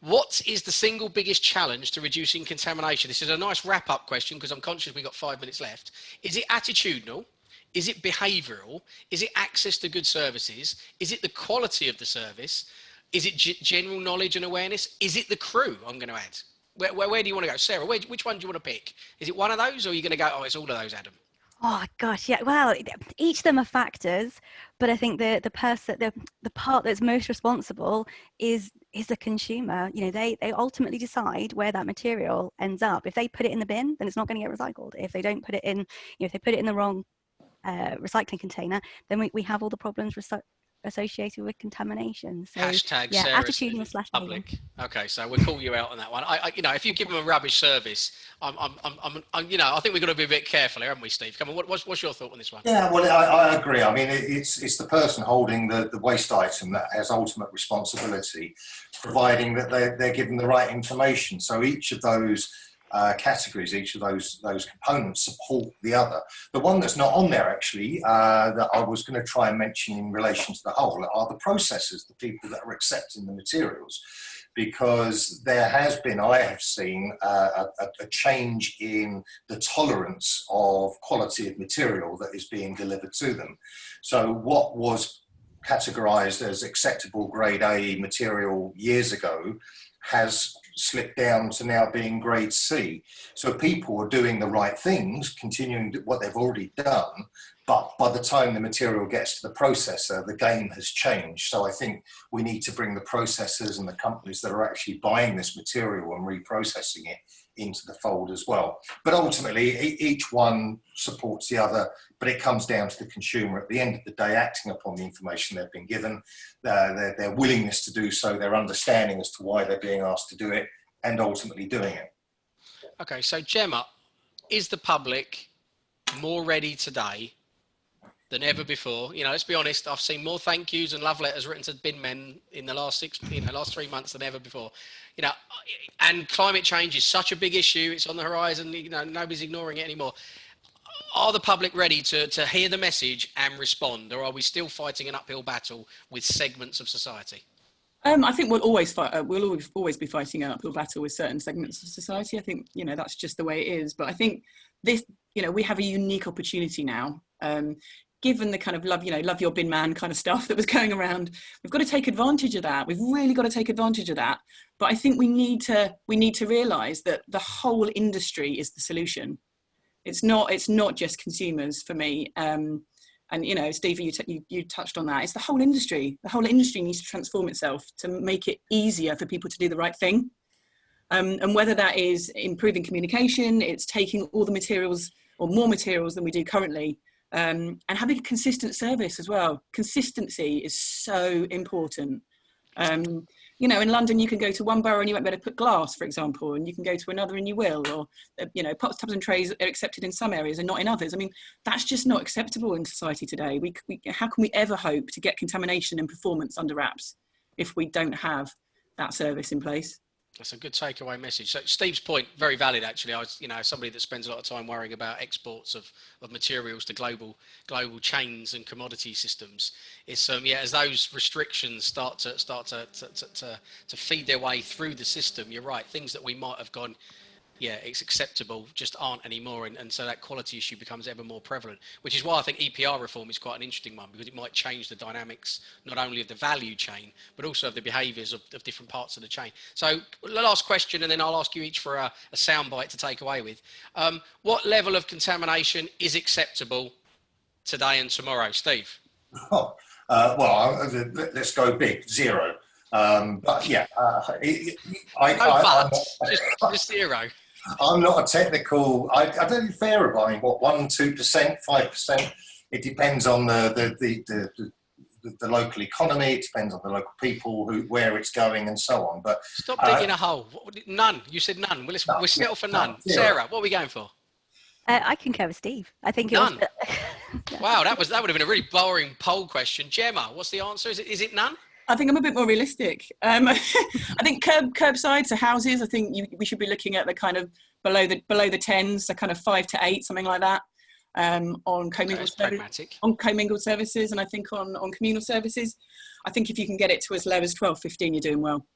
What is the single biggest challenge to reducing contamination? This is a nice wrap up question because I'm conscious we've got five minutes left. Is it attitudinal? Is it behavioural? Is it access to good services? Is it the quality of the service? Is it general knowledge and awareness? Is it the crew? I'm going to add. Where, where, where do you want to go? Sarah, where, which one do you want to pick? Is it one of those or are you going to go, oh, it's all of those, Adam? Oh gosh, yeah. Well, each of them are factors, but I think the the person, the the part that's most responsible is is the consumer. You know, they they ultimately decide where that material ends up. If they put it in the bin, then it's not going to get recycled. If they don't put it in, you know, if they put it in the wrong uh, recycling container, then we, we have all the problems associated with contamination. So, Hashtag yeah, Sarah attitudinal slash public. Okay, so we'll call you out on that one. I, I, you know, if you give them a rubbish service, I'm, I'm, I'm, I'm, you know, I think we've got to be a bit careful here, haven't we, Steve? Come on, what, what's, what's your thought on this one? Yeah, well, I, I agree. I mean, it, it's it's the person holding the, the waste item that has ultimate responsibility, providing that they're, they're given the right information. So each of those uh, categories, each of those those components support the other. The one that's not on there actually uh, that I was going to try and mention in relation to the whole are the processors, the people that are accepting the materials. Because there has been, I have seen uh, a, a change in the tolerance of quality of material that is being delivered to them. So, what was categorized as acceptable grade A material years ago has slipped down to now being grade C. So people are doing the right things, continuing what they've already done, but by the time the material gets to the processor, the game has changed. So I think we need to bring the processors and the companies that are actually buying this material and reprocessing it into the fold as well. But ultimately, each one supports the other, but it comes down to the consumer at the end of the day acting upon the information they've been given, uh, their, their willingness to do so, their understanding as to why they're being asked to do it, and ultimately doing it. Okay, so Gemma, is the public more ready today than ever before. You know, let's be honest. I've seen more thank yous and love letters written to bin men in the last six, you know, last three months than ever before. You know, and climate change is such a big issue. It's on the horizon. You know, nobody's ignoring it anymore. Are the public ready to to hear the message and respond, or are we still fighting an uphill battle with segments of society? Um, I think we'll always fight. Uh, we'll always, always be fighting an uphill battle with certain segments of society. I think you know that's just the way it is. But I think this, you know, we have a unique opportunity now. Um, given the kind of love, you know, love your bin man kind of stuff that was going around, we've got to take advantage of that. We've really got to take advantage of that. But I think we need to we need to realise that the whole industry is the solution. It's not it's not just consumers for me. Um, and you know, Stevie, you, you, you touched on that. It's the whole industry. The whole industry needs to transform itself to make it easier for people to do the right thing. Um, and whether that is improving communication, it's taking all the materials or more materials than we do currently um, and having a consistent service as well. Consistency is so important. Um, you know, in London, you can go to one borough and you won't be able to put glass, for example, and you can go to another and you will, or, uh, you know, pots, tubs and trays are accepted in some areas and not in others. I mean, that's just not acceptable in society today. We, we, how can we ever hope to get contamination and performance under wraps if we don't have that service in place? That's a good takeaway message. So Steve's point, very valid actually. I was, you know, somebody that spends a lot of time worrying about exports of, of materials to global global chains and commodity systems. It's um yeah, as those restrictions start to start to to, to, to feed their way through the system, you're right. Things that we might have gone, yeah, it's acceptable, just aren't anymore. And, and so that quality issue becomes ever more prevalent, which is why I think EPR reform is quite an interesting one because it might change the dynamics, not only of the value chain, but also of the behaviors of, of different parts of the chain. So the last question, and then I'll ask you each for a, a soundbite to take away with. Um, what level of contamination is acceptable today and tomorrow? Steve? Oh, uh, well, let's go big, zero. Um, but yeah, uh, I, I, no, I, but, just, just zero. I'm not a technical. I, I don't fair buying what one, two percent, five percent. It depends on the the, the the, the the, local economy. It depends on the local people, who where it's going, and so on. But stop digging uh, a hole. None. You said none. We'll, no, we'll settle for none. none. Sarah, what are we going for? Uh, I concur with Steve. I think none. Was, wow, that was that would have been a really boring poll question. Gemma, what's the answer? Is it is it none? I think I'm a bit more realistic. Um, I think curb curbside, so houses. I think you, we should be looking at the kind of below the below the tens, so kind of five to eight, something like that. Um, on commingled on commingled services, and I think on on communal services, I think if you can get it to as low as 12, 15, you're doing well.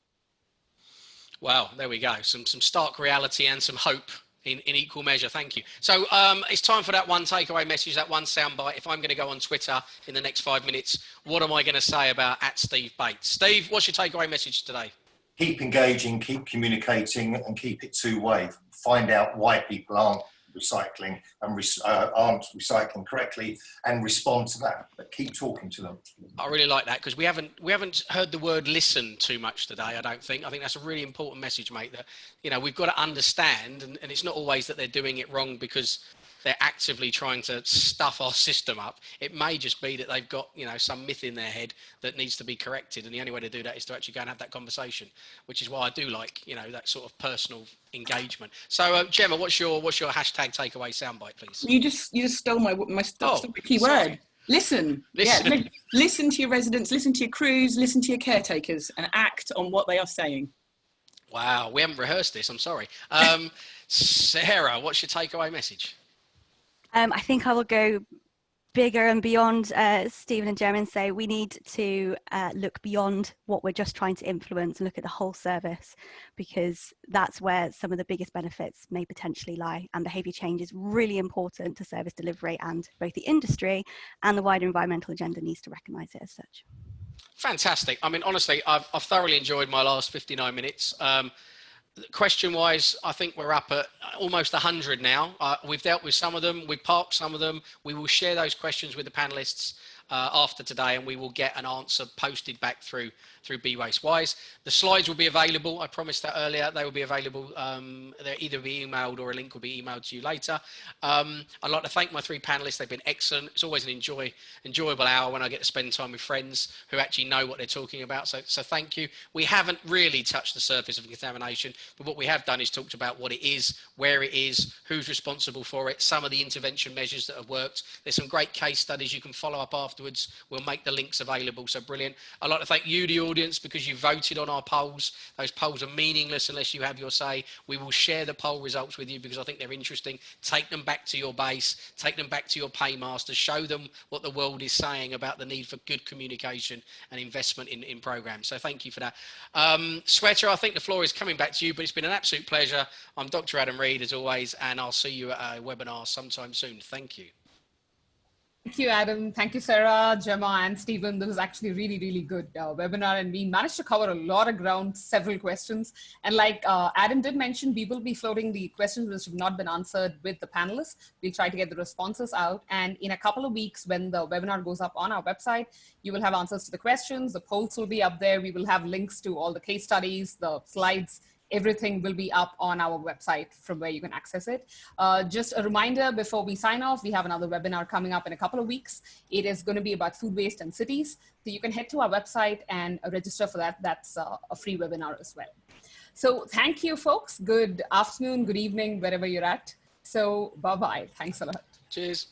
Wow, there we go. Some some stark reality and some hope in, in equal measure. Thank you. So um, it's time for that one takeaway message, that one soundbite. If I'm going to go on Twitter in the next five minutes, what am I going to say about at Steve Bates? Steve, what's your takeaway message today? Keep engaging, keep communicating, and keep it two way. Find out why people aren't recycling and re uh, aren't recycling correctly and respond to that but keep talking to them. I really like that because we haven't we haven't heard the word listen too much today i don't think. I think that's a really important message mate that you know we've got to understand and, and it's not always that they're doing it wrong because they're actively trying to stuff our system up. It may just be that they've got, you know, some myth in their head that needs to be corrected. And the only way to do that is to actually go and have that conversation, which is why I do like, you know, that sort of personal engagement. So, uh, Gemma, what's your what's your hashtag takeaway soundbite, please? You just you just stole my my, oh, key sorry. word. Listen. Listen. Yeah, listen to your residents, listen to your crews, listen to your caretakers, and act on what they are saying. Wow, we haven't rehearsed this. I'm sorry. Um, Sarah, what's your takeaway message? Um, I think I will go bigger and beyond uh, Stephen and Jeremy and say we need to uh, look beyond what we're just trying to influence and look at the whole service because that's where some of the biggest benefits may potentially lie and behaviour change is really important to service delivery and both the industry and the wider environmental agenda needs to recognise it as such. Fantastic. I mean, honestly, I've, I've thoroughly enjoyed my last 59 minutes. Um, question wise, I think we're up at, almost 100 now. Uh, we've dealt with some of them, we've parked some of them. We will share those questions with the panelists uh, after today and we will get an answer posted back through through Be Waste Wise. The slides will be available. I promised that earlier. They will be available. Um, they'll either be emailed or a link will be emailed to you later. Um, I'd like to thank my three panelists. They've been excellent. It's always an enjoy, enjoyable hour when I get to spend time with friends who actually know what they're talking about. So, so thank you. We haven't really touched the surface of contamination, but what we have done is talked about what it is, where it is, who's responsible for it, some of the intervention measures that have worked. There's some great case studies you can follow up afterwards. We'll make the links available. So brilliant. I'd like to thank you, the audience, because you voted on our polls. Those polls are meaningless unless you have your say. We will share the poll results with you because I think they're interesting. Take them back to your base, take them back to your paymasters, show them what the world is saying about the need for good communication and investment in, in programs. So thank you for that. Um, Shweta, I think the floor is coming back to you, but it's been an absolute pleasure. I'm Dr. Adam Read as always, and I'll see you at a webinar sometime soon. Thank you. Thank you, Adam. Thank you, Sarah, Gemma, and Stephen. This was actually really, really good uh, webinar, and we managed to cover a lot of ground, several questions. And like uh, Adam did mention, we will be floating the questions which have not been answered with the panelists. We'll try to get the responses out. And in a couple of weeks, when the webinar goes up on our website, you will have answers to the questions. The polls will be up there. We will have links to all the case studies, the slides, everything will be up on our website from where you can access it. Uh, just a reminder before we sign off, we have another webinar coming up in a couple of weeks. It is going to be about food waste and cities. So you can head to our website and register for that. That's uh, a free webinar as well. So thank you, folks. Good afternoon, good evening, wherever you're at. So bye-bye. Thanks a lot. Cheers.